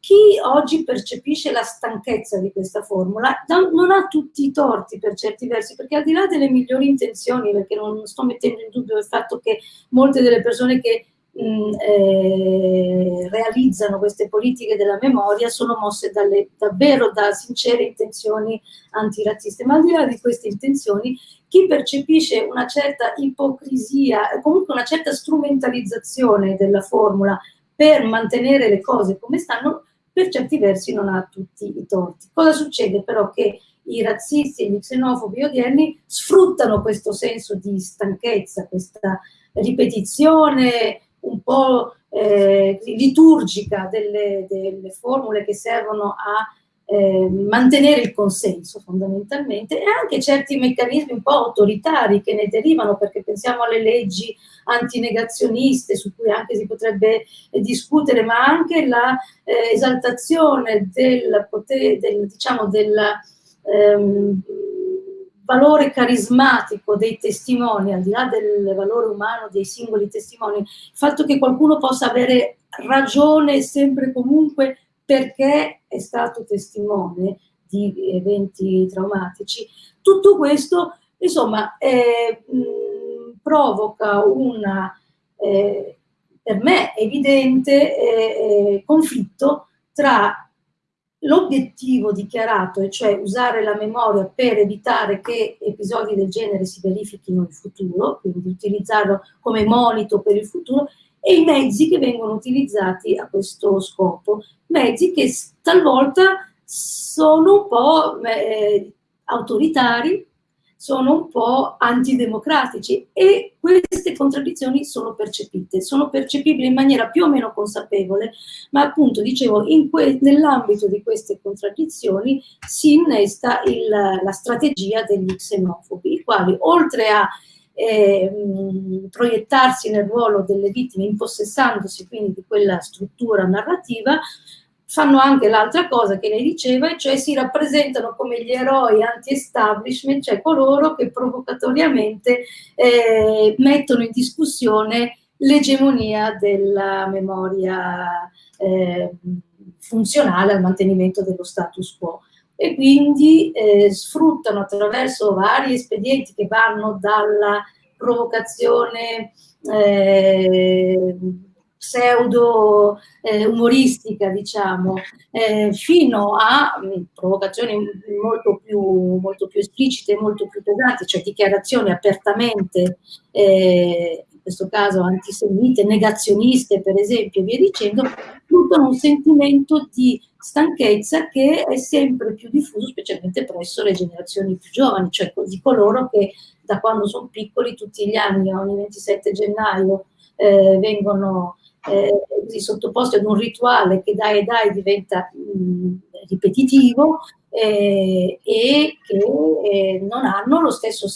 chi oggi percepisce la stanchezza di questa formula non ha tutti i torti per certi versi, perché al di là delle migliori intenzioni, perché non sto mettendo in dubbio il fatto che molte delle persone che eh, realizzano queste politiche della memoria sono mosse dalle, davvero da sincere intenzioni antirazziste, ma al di là di queste intenzioni chi percepisce una certa ipocrisia, comunque una certa strumentalizzazione della formula per mantenere le cose come stanno, per certi versi non ha tutti i torti. Cosa succede però? Che i razzisti e gli xenofobi odierni sfruttano questo senso di stanchezza, questa ripetizione un po' eh, liturgica delle, delle formule che servono a eh, mantenere il consenso fondamentalmente e anche certi meccanismi un po' autoritari che ne derivano perché pensiamo alle leggi antinegazioniste su cui anche si potrebbe eh, discutere ma anche la eh, del potere del, diciamo del ehm, valore carismatico dei testimoni al di là del valore umano dei singoli testimoni il fatto che qualcuno possa avere ragione sempre comunque perché è stato testimone di eventi traumatici. Tutto questo, insomma, eh, mh, provoca una, eh, per me, evidente eh, conflitto tra l'obiettivo dichiarato, e cioè usare la memoria per evitare che episodi del genere si verifichino in futuro, quindi utilizzarlo come monito per il futuro, e i mezzi che vengono utilizzati a questo scopo, mezzi che talvolta sono un po' eh, autoritari, sono un po' antidemocratici e queste contraddizioni sono percepite, sono percepibili in maniera più o meno consapevole, ma appunto, dicevo, nell'ambito di queste contraddizioni si innesta il, la strategia degli xenofobi, i quali oltre a eh, proiettarsi nel ruolo delle vittime, impossessandosi quindi di quella struttura narrativa, fanno anche l'altra cosa che lei diceva, cioè si rappresentano come gli eroi anti-establishment, cioè coloro che provocatoriamente eh, mettono in discussione l'egemonia della memoria eh, funzionale al mantenimento dello status quo. E quindi eh, sfruttano attraverso vari espedienti che vanno dalla provocazione eh, pseudo eh, umoristica, diciamo, eh, fino a mh, mm, provocazioni molto più, molto più esplicite, molto più pesanti, cioè dichiarazioni apertamente, eh, in questo caso antisemite, negazioniste per esempio, e via dicendo, fruttano un sentimento di stanchezza che è sempre più diffuso, specialmente presso le generazioni più giovani, cioè di coloro che da quando sono piccoli tutti gli anni, ogni 27 gennaio, eh, vengono eh, sottoposti ad un rituale che dai e dai diventa mh, ripetitivo eh, e che eh, non hanno stesso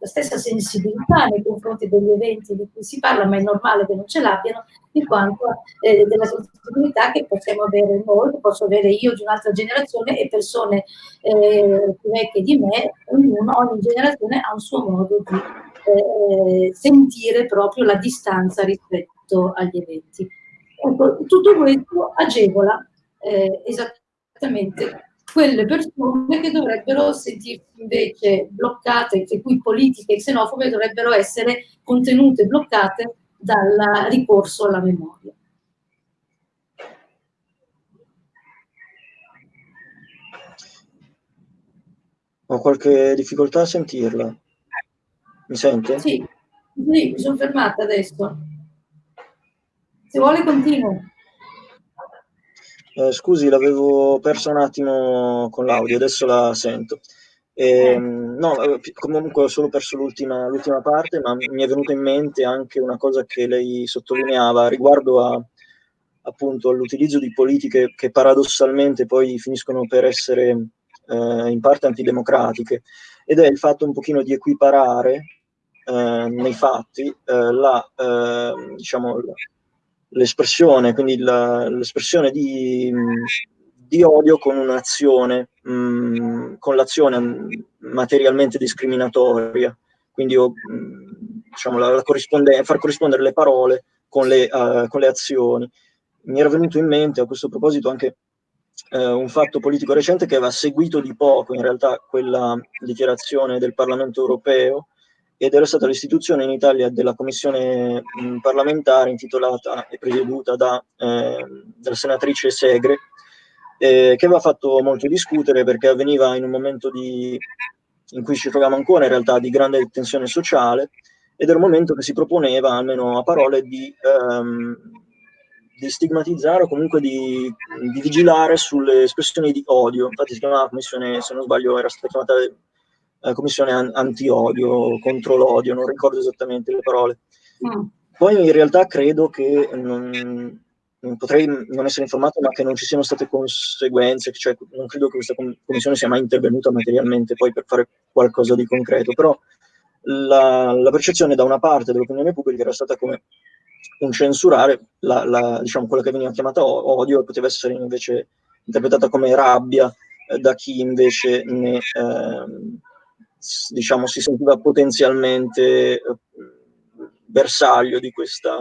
la stessa sensibilità nei confronti degli eventi di cui si parla, ma è normale che non ce l'abbiano, in quanto eh, della sensibilità che possiamo avere noi, che posso avere io di un'altra generazione e persone eh, più vecchie di me, ognuno, ogni generazione ha un suo modo di sentire proprio la distanza rispetto agli eventi. Ecco, tutto questo agevola eh, esattamente quelle persone che dovrebbero sentirsi invece bloccate, le cui politiche xenofobe dovrebbero essere contenute, bloccate dal ricorso alla memoria. Ho qualche difficoltà a sentirla. Mi sente? Sì, sì mi sono fermata adesso. Se vuole continuo. Eh, scusi, l'avevo perso un attimo con l'audio, adesso la sento. Ehm, no, eh, comunque ho solo perso l'ultima, parte, ma mi è venuta in mente anche una cosa che lei sottolineava riguardo a, appunto all'utilizzo di politiche che paradossalmente poi finiscono per essere eh, in parte antidemocratiche, ed è il fatto un pochino di equiparare eh, nei fatti eh, la, eh, diciamo, l'espressione, quindi l'espressione di, di, odio con un'azione, mm, con l'azione materialmente discriminatoria, quindi mm, diciamo, la, la corrisponde, far corrispondere le parole con le, uh, con le, azioni. Mi era venuto in mente a questo proposito anche uh, un fatto politico recente che aveva seguito di poco in realtà quella dichiarazione del Parlamento europeo, ed era stata l'istituzione in Italia della commissione mh, parlamentare intitolata e presieduta da, eh, dalla senatrice Segre, eh, che aveva fatto molto discutere perché avveniva in un momento di, in cui ci troviamo ancora in realtà di grande tensione sociale ed era un momento che si proponeva, almeno a parole, di, ehm, di stigmatizzare o comunque di, di, vigilare sulle espressioni di odio. Infatti si chiamava commissione, se non sbaglio, era stata chiamata eh, commissione an- anti-odio, contro l'odio, non ricordo esattamente le parole. Mm. Poi in realtà credo che non, non, potrei non essere informato, ma che non ci siano state conseguenze, cioè non credo che questa commissione sia mai intervenuta materialmente poi per fare qualcosa di concreto, però la, la percezione da una parte dell'opinione pubblica era stata come un censurare la, la, diciamo, quella che veniva chiamata odio e poteva essere invece interpretata come rabbia eh, da chi invece ne, eh, diciamo, si sentiva potenzialmente eh, bersaglio di questa,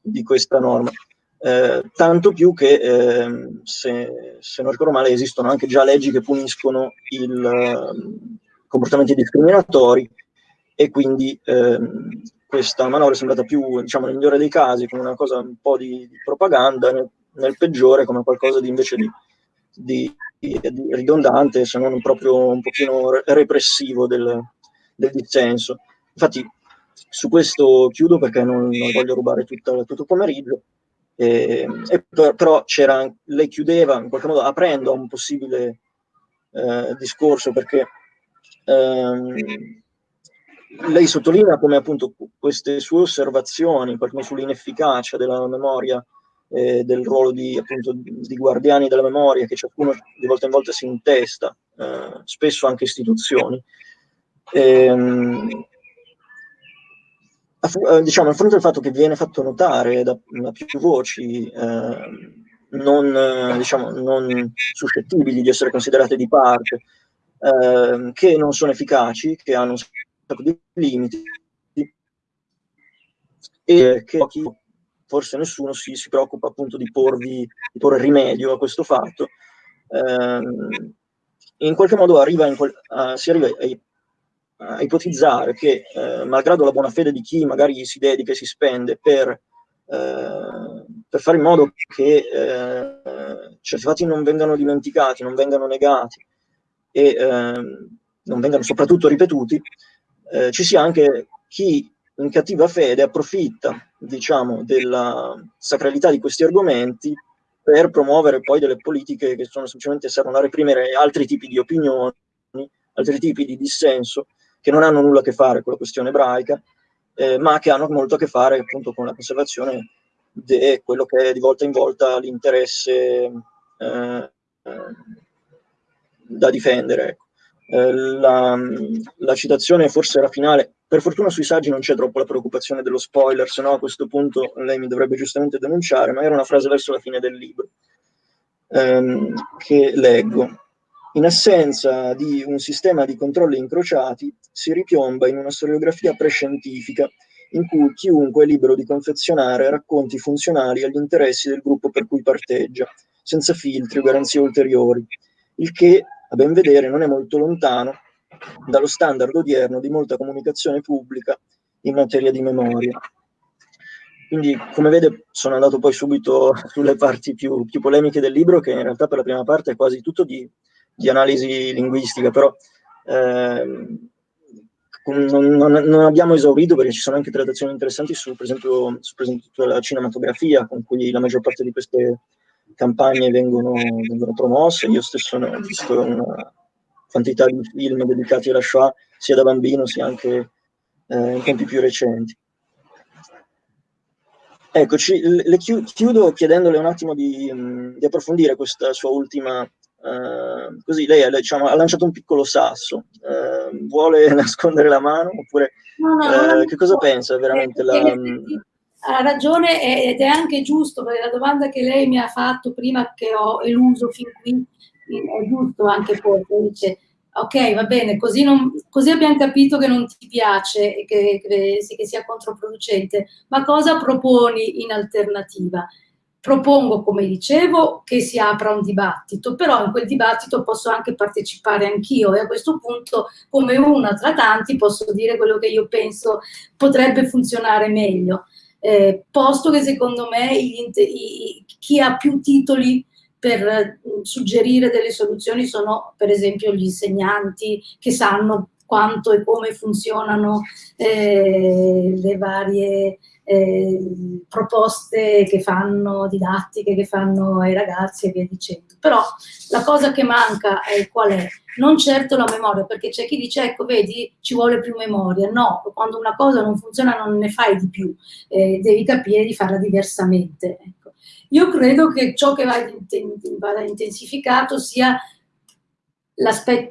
di questa norma. Eh, tanto più che, eh, se, se, non ricordo male, esistono anche già leggi che puniscono i uh, comportamenti discriminatori e quindi eh, questa manovra è sembrata più, diciamo, nel migliore dei casi, come una cosa un po' di, di propaganda, nel, nel, peggiore come qualcosa di invece di, di, ridondante, se non proprio un pochino repressivo del, del dissenso. Infatti su questo chiudo perché non, non voglio rubare tutto il pomeriggio, e, e per, però lei chiudeva in qualche modo aprendo a un possibile eh, discorso perché ehm, lei sottolinea come appunto queste sue osservazioni sull'inefficacia della memoria eh, del ruolo di, appunto, di, guardiani della memoria che ciascuno di volta in volta si intesta, eh, spesso anche istituzioni. Ehm, a, diciamo, a fronte del fatto che viene fatto notare da, da più voci eh, non, diciamo, non, suscettibili di essere considerate di parte, eh, che non sono efficaci, che hanno un sacco di limiti e che forse nessuno si, si preoccupa appunto di, porvi, di porre rimedio a questo fatto. Eh, in qualche modo arriva in uh, si arriva a, a ipotizzare che, eh, malgrado la buona fede di chi magari si dedica e si spende per, eh, per fare in modo che eh, certi fatti non vengano dimenticati, non vengano negati e ehm, non vengano soprattutto ripetuti, eh, ci sia anche chi in cattiva fede approfitta, diciamo, della sacralità di questi argomenti per promuovere poi delle politiche che sono semplicemente servono a reprimere altri tipi di opinioni, altri tipi di dissenso, che non hanno nulla a che fare con la questione ebraica, eh, ma che hanno molto a che fare appunto con la conservazione di quello che è di volta in volta l'interesse eh, eh, da difendere. Ecco. Eh, la, la, citazione forse era finale, per fortuna sui saggi non c'è troppo la preoccupazione dello spoiler, se no a questo punto lei mi dovrebbe giustamente denunciare, ma era una frase verso la fine del libro, ehm, che leggo. In assenza di un sistema di controlli incrociati, si ripiomba in una storiografia prescientifica in cui chiunque è libero di confezionare racconti funzionali agli interessi del gruppo per cui parteggia, senza filtri o garanzie ulteriori, il che, a ben vedere, non è molto lontano dallo standard odierno di molta comunicazione pubblica in materia di memoria. Quindi, come vede, sono andato poi subito sulle parti più, più polemiche del libro, che in realtà per la prima parte è quasi tutto di, di analisi linguistica, però eh, non, non, non, abbiamo esaurito perché ci sono anche trattazioni interessanti su, per esempio, su, per esempio, la cinematografia, con cui la maggior parte di queste campagne vengono, vengono promosse. Io stesso ne ho visto una quantità di film dedicati alla Shoah, sia da bambino sia anche eh, in tempi più recenti. Eccoci, le chiudo chiedendole un attimo di, di approfondire questa sua ultima Uh, così lei diciamo, ha lanciato un piccolo sasso, uh, vuole nascondere la mano oppure no, no, uh, che cosa pensa veramente? La... Ha ragione ed è anche giusto perché la domanda che lei mi ha fatto prima che ho eluso fin qui è giusto anche poi, dice ok va bene, così, non, così, abbiamo capito che non ti piace e che, che, che sia controproducente, ma cosa proponi in alternativa? propongo, come dicevo, che si apra un dibattito, però in quel dibattito posso anche partecipare anch'io e a questo punto, come una tra tanti, posso dire quello che io penso potrebbe funzionare meglio. Eh, posto che secondo me i, i, chi ha più titoli per suggerire delle soluzioni sono per esempio gli insegnanti che sanno quanto e come funzionano eh, le varie eh, proposte che fanno, didattiche che fanno ai ragazzi e via dicendo. Però la cosa che manca è qual è? Non certo la memoria, perché c'è chi dice, ecco, vedi, ci vuole più memoria. No, quando una cosa non funziona non ne fai di più, eh, devi capire di farla diversamente. Io credo che ciò che vada intensificato sia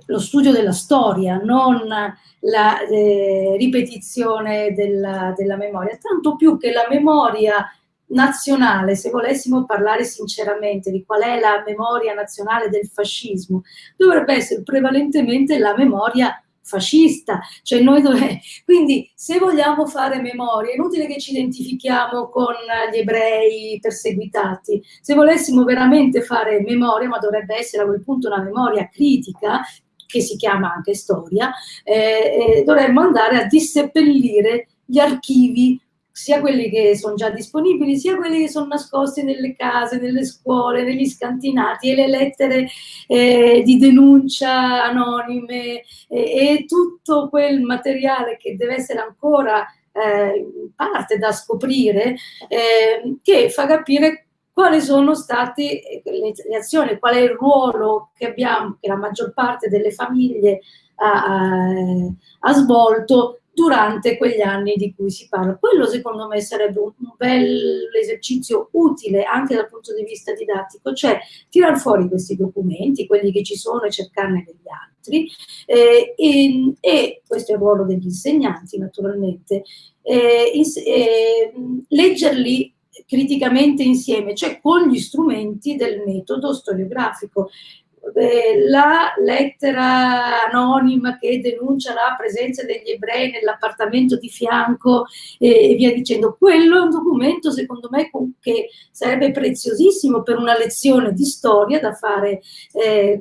lo studio della storia, non la eh, ripetizione della, della memoria, tanto più che la memoria nazionale, se volessimo parlare sinceramente di qual è la memoria nazionale del fascismo, dovrebbe essere prevalentemente la memoria fascista, cioè noi dove... quindi se vogliamo fare memoria, è inutile che ci identifichiamo con gli ebrei perseguitati, se volessimo veramente fare memoria, ma dovrebbe essere a quel punto una memoria critica, che si chiama anche storia, eh, eh, dovremmo andare a disseppellire gli archivi sia quelli che sono già disponibili, sia quelli che sono nascosti nelle case, nelle scuole, negli scantinati e le lettere eh, di denuncia anonime e, e, tutto quel materiale che deve essere ancora eh, parte da scoprire, eh, che fa capire quali sono state le, le, azioni, qual è il ruolo che abbiamo, che la maggior parte delle famiglie ha, ha svolto durante quegli anni di cui si parla. Quello secondo me sarebbe un, un bel esercizio utile anche dal punto di vista didattico, cioè tirar fuori questi documenti, quelli che ci sono e cercarne degli altri eh, e, e, questo è il ruolo degli insegnanti naturalmente, eh, eh, leggerli criticamente insieme, cioè con gli strumenti del metodo storiografico la lettera anonima che denuncia la presenza degli ebrei nell'appartamento di fianco eh, e via dicendo. Quello è un documento, secondo me, che sarebbe preziosissimo per una lezione di storia da fare eh,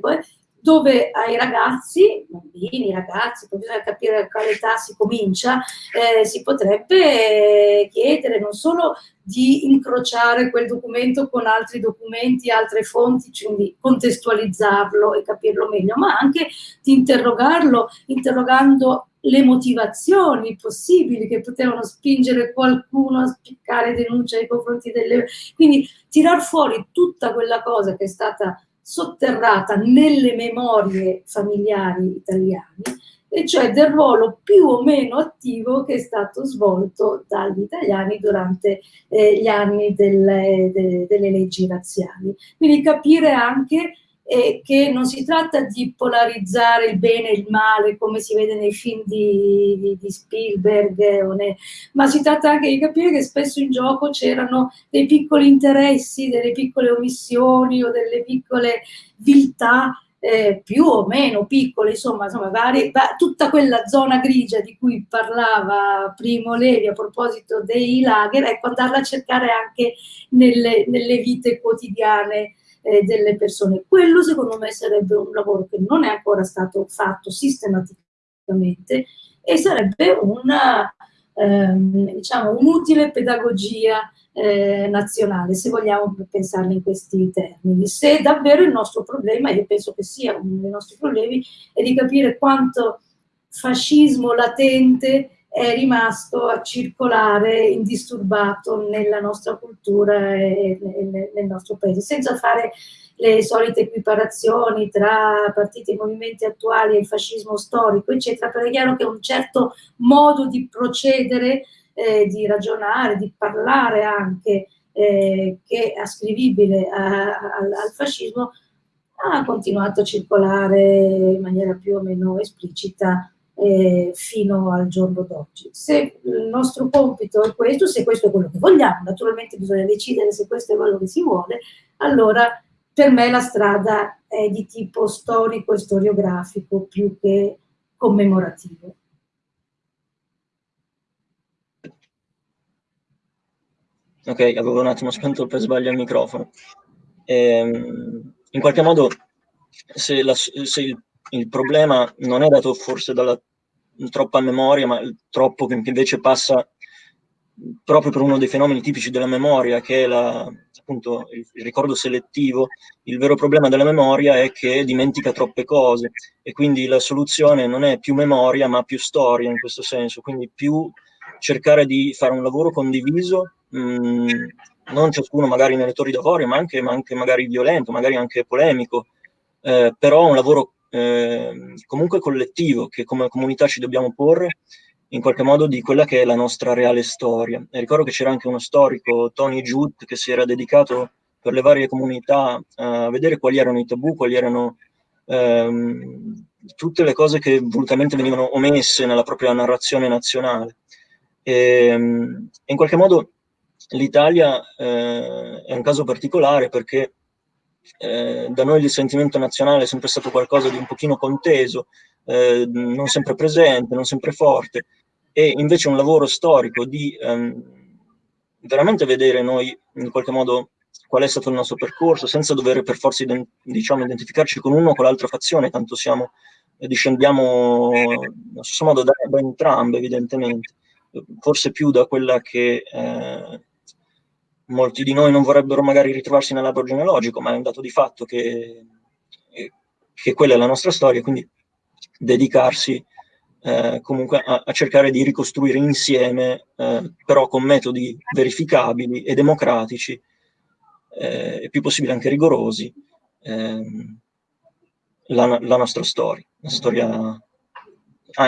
dove ai ragazzi, bambini, ragazzi, bisogna capire a quale età si comincia, eh, si potrebbe chiedere non solo di incrociare quel documento con altri documenti, altre fonti, quindi contestualizzarlo e capirlo meglio, ma anche di interrogarlo, interrogando le motivazioni possibili che potevano spingere qualcuno a spiccare denuncia nei confronti delle... Quindi tirar fuori tutta quella cosa che è stata sotterrata nelle memorie familiari italiane, e cioè del ruolo più o meno attivo che è stato svolto dagli italiani durante eh, gli anni delle, de, delle leggi razziali. Quindi capire anche e che non si tratta di polarizzare il bene e il male come si vede nei film di, di, di Spielberg, ne, ma si tratta anche di capire che spesso in gioco c'erano dei piccoli interessi, delle piccole omissioni o delle piccole viltà eh, più o meno piccole, insomma, insomma vari, tutta quella zona grigia di cui parlava Primo Levi a proposito dei lager, ecco, andarla a cercare anche nelle, nelle vite quotidiane eh, delle persone. Quello secondo me sarebbe un lavoro che non è ancora stato fatto sistematicamente e sarebbe una, ehm, diciamo, un'utile pedagogia eh, nazionale, se vogliamo pensarla in questi termini. Se davvero il nostro problema, e penso che sia uno dei nostri problemi, è di capire quanto fascismo latente è rimasto a circolare indisturbato nella nostra cultura e nel nostro paese, senza fare le solite equiparazioni tra partiti e movimenti attuali e il fascismo storico, eccetera, però è chiaro che un certo modo di procedere, eh, di ragionare, di parlare anche, eh, che è ascrivibile a, a, al fascismo, ha continuato a circolare in maniera più o meno esplicita eh, fino al giorno d'oggi. Se il nostro compito è questo, se questo è quello che vogliamo, naturalmente bisogna decidere se questo è quello che si vuole, allora per me la strada è di tipo storico e storiografico più che commemorativo. Ok, avevo un attimo spento per sbaglio il microfono. Ehm, in qualche modo, se, la, se il il problema non è dato forse dalla troppa memoria, ma troppo che invece passa proprio per uno dei fenomeni tipici della memoria, che è la, appunto, il, il ricordo selettivo. Il vero problema della memoria è che dimentica troppe cose e quindi la soluzione non è più memoria, ma più storia in questo senso, quindi più cercare di fare un lavoro condiviso, mh, mm, non ciascuno magari nelle torri d'avorio, ma anche, ma anche magari violento, magari anche polemico, eh, però un lavoro eh, comunque collettivo che come comunità ci dobbiamo porre in qualche modo di quella che è la nostra reale storia. E ricordo che c'era anche uno storico, Tony Judd, che si era dedicato per le varie comunità a vedere quali erano i tabù, quali erano ehm, tutte le cose che volutamente venivano omesse nella propria narrazione nazionale. E, ehm, in qualche modo l'Italia eh, è un caso particolare perché eh, da noi il sentimento nazionale è sempre stato qualcosa di un pochino conteso, eh, non sempre presente, non sempre forte, e invece un lavoro storico di ehm, veramente vedere noi in qualche modo qual è stato il nostro percorso, senza dover per forza ident diciamo, identificarci con uno o con l'altra fazione, tanto siamo, eh, discendiamo stesso modo da, da entrambe evidentemente, forse più da quella che eh, molti di noi non vorrebbero magari ritrovarsi nell'albero genealogico, ma è un dato di fatto che, che quella è la nostra storia, quindi dedicarsi eh, comunque a, a, cercare di ricostruire insieme, eh, però con metodi verificabili e democratici, eh, e più possibile anche rigorosi, ehm, la, la nostra storia, la storia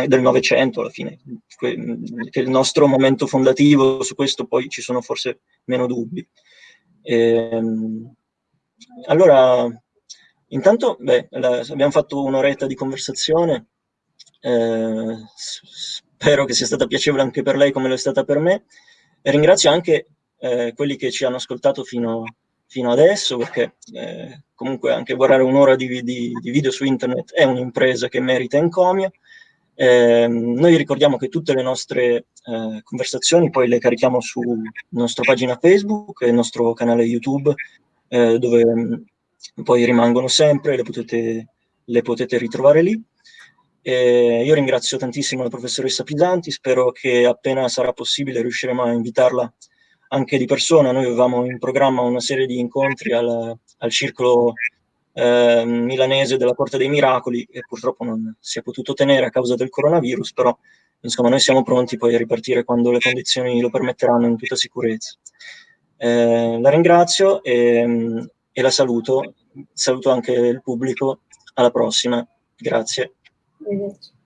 del Novecento alla fine, che è il nostro momento fondativo, su questo poi ci sono forse meno dubbi. E, ehm, allora, intanto beh, la, abbiamo fatto un'oretta di conversazione, eh, spero che sia stata piacevole anche per lei come lo è stata per me, e ringrazio anche eh, quelli che ci hanno ascoltato fino, fino adesso, perché eh, comunque anche guardare un'ora di, di, di video su internet è un'impresa che merita encomio, eh, noi ricordiamo che tutte le nostre eh, conversazioni poi le carichiamo sulla nostra pagina Facebook e il nostro canale YouTube, eh, dove mh, mm, poi rimangono sempre, le potete, le potete ritrovare lì. io ringrazio tantissimo la professoressa Pisanti, spero che appena sarà possibile riusciremo a invitarla anche di persona. Noi avevamo in programma una serie di incontri al, al circolo eh, milanese della Porta dei Miracoli e purtroppo non si è potuto tenere a causa del coronavirus, però insomma noi siamo pronti poi a ripartire quando le condizioni lo permetteranno in tutta sicurezza. Eh, la ringrazio e, e la saluto, saluto anche il pubblico, alla prossima, grazie. Grazie.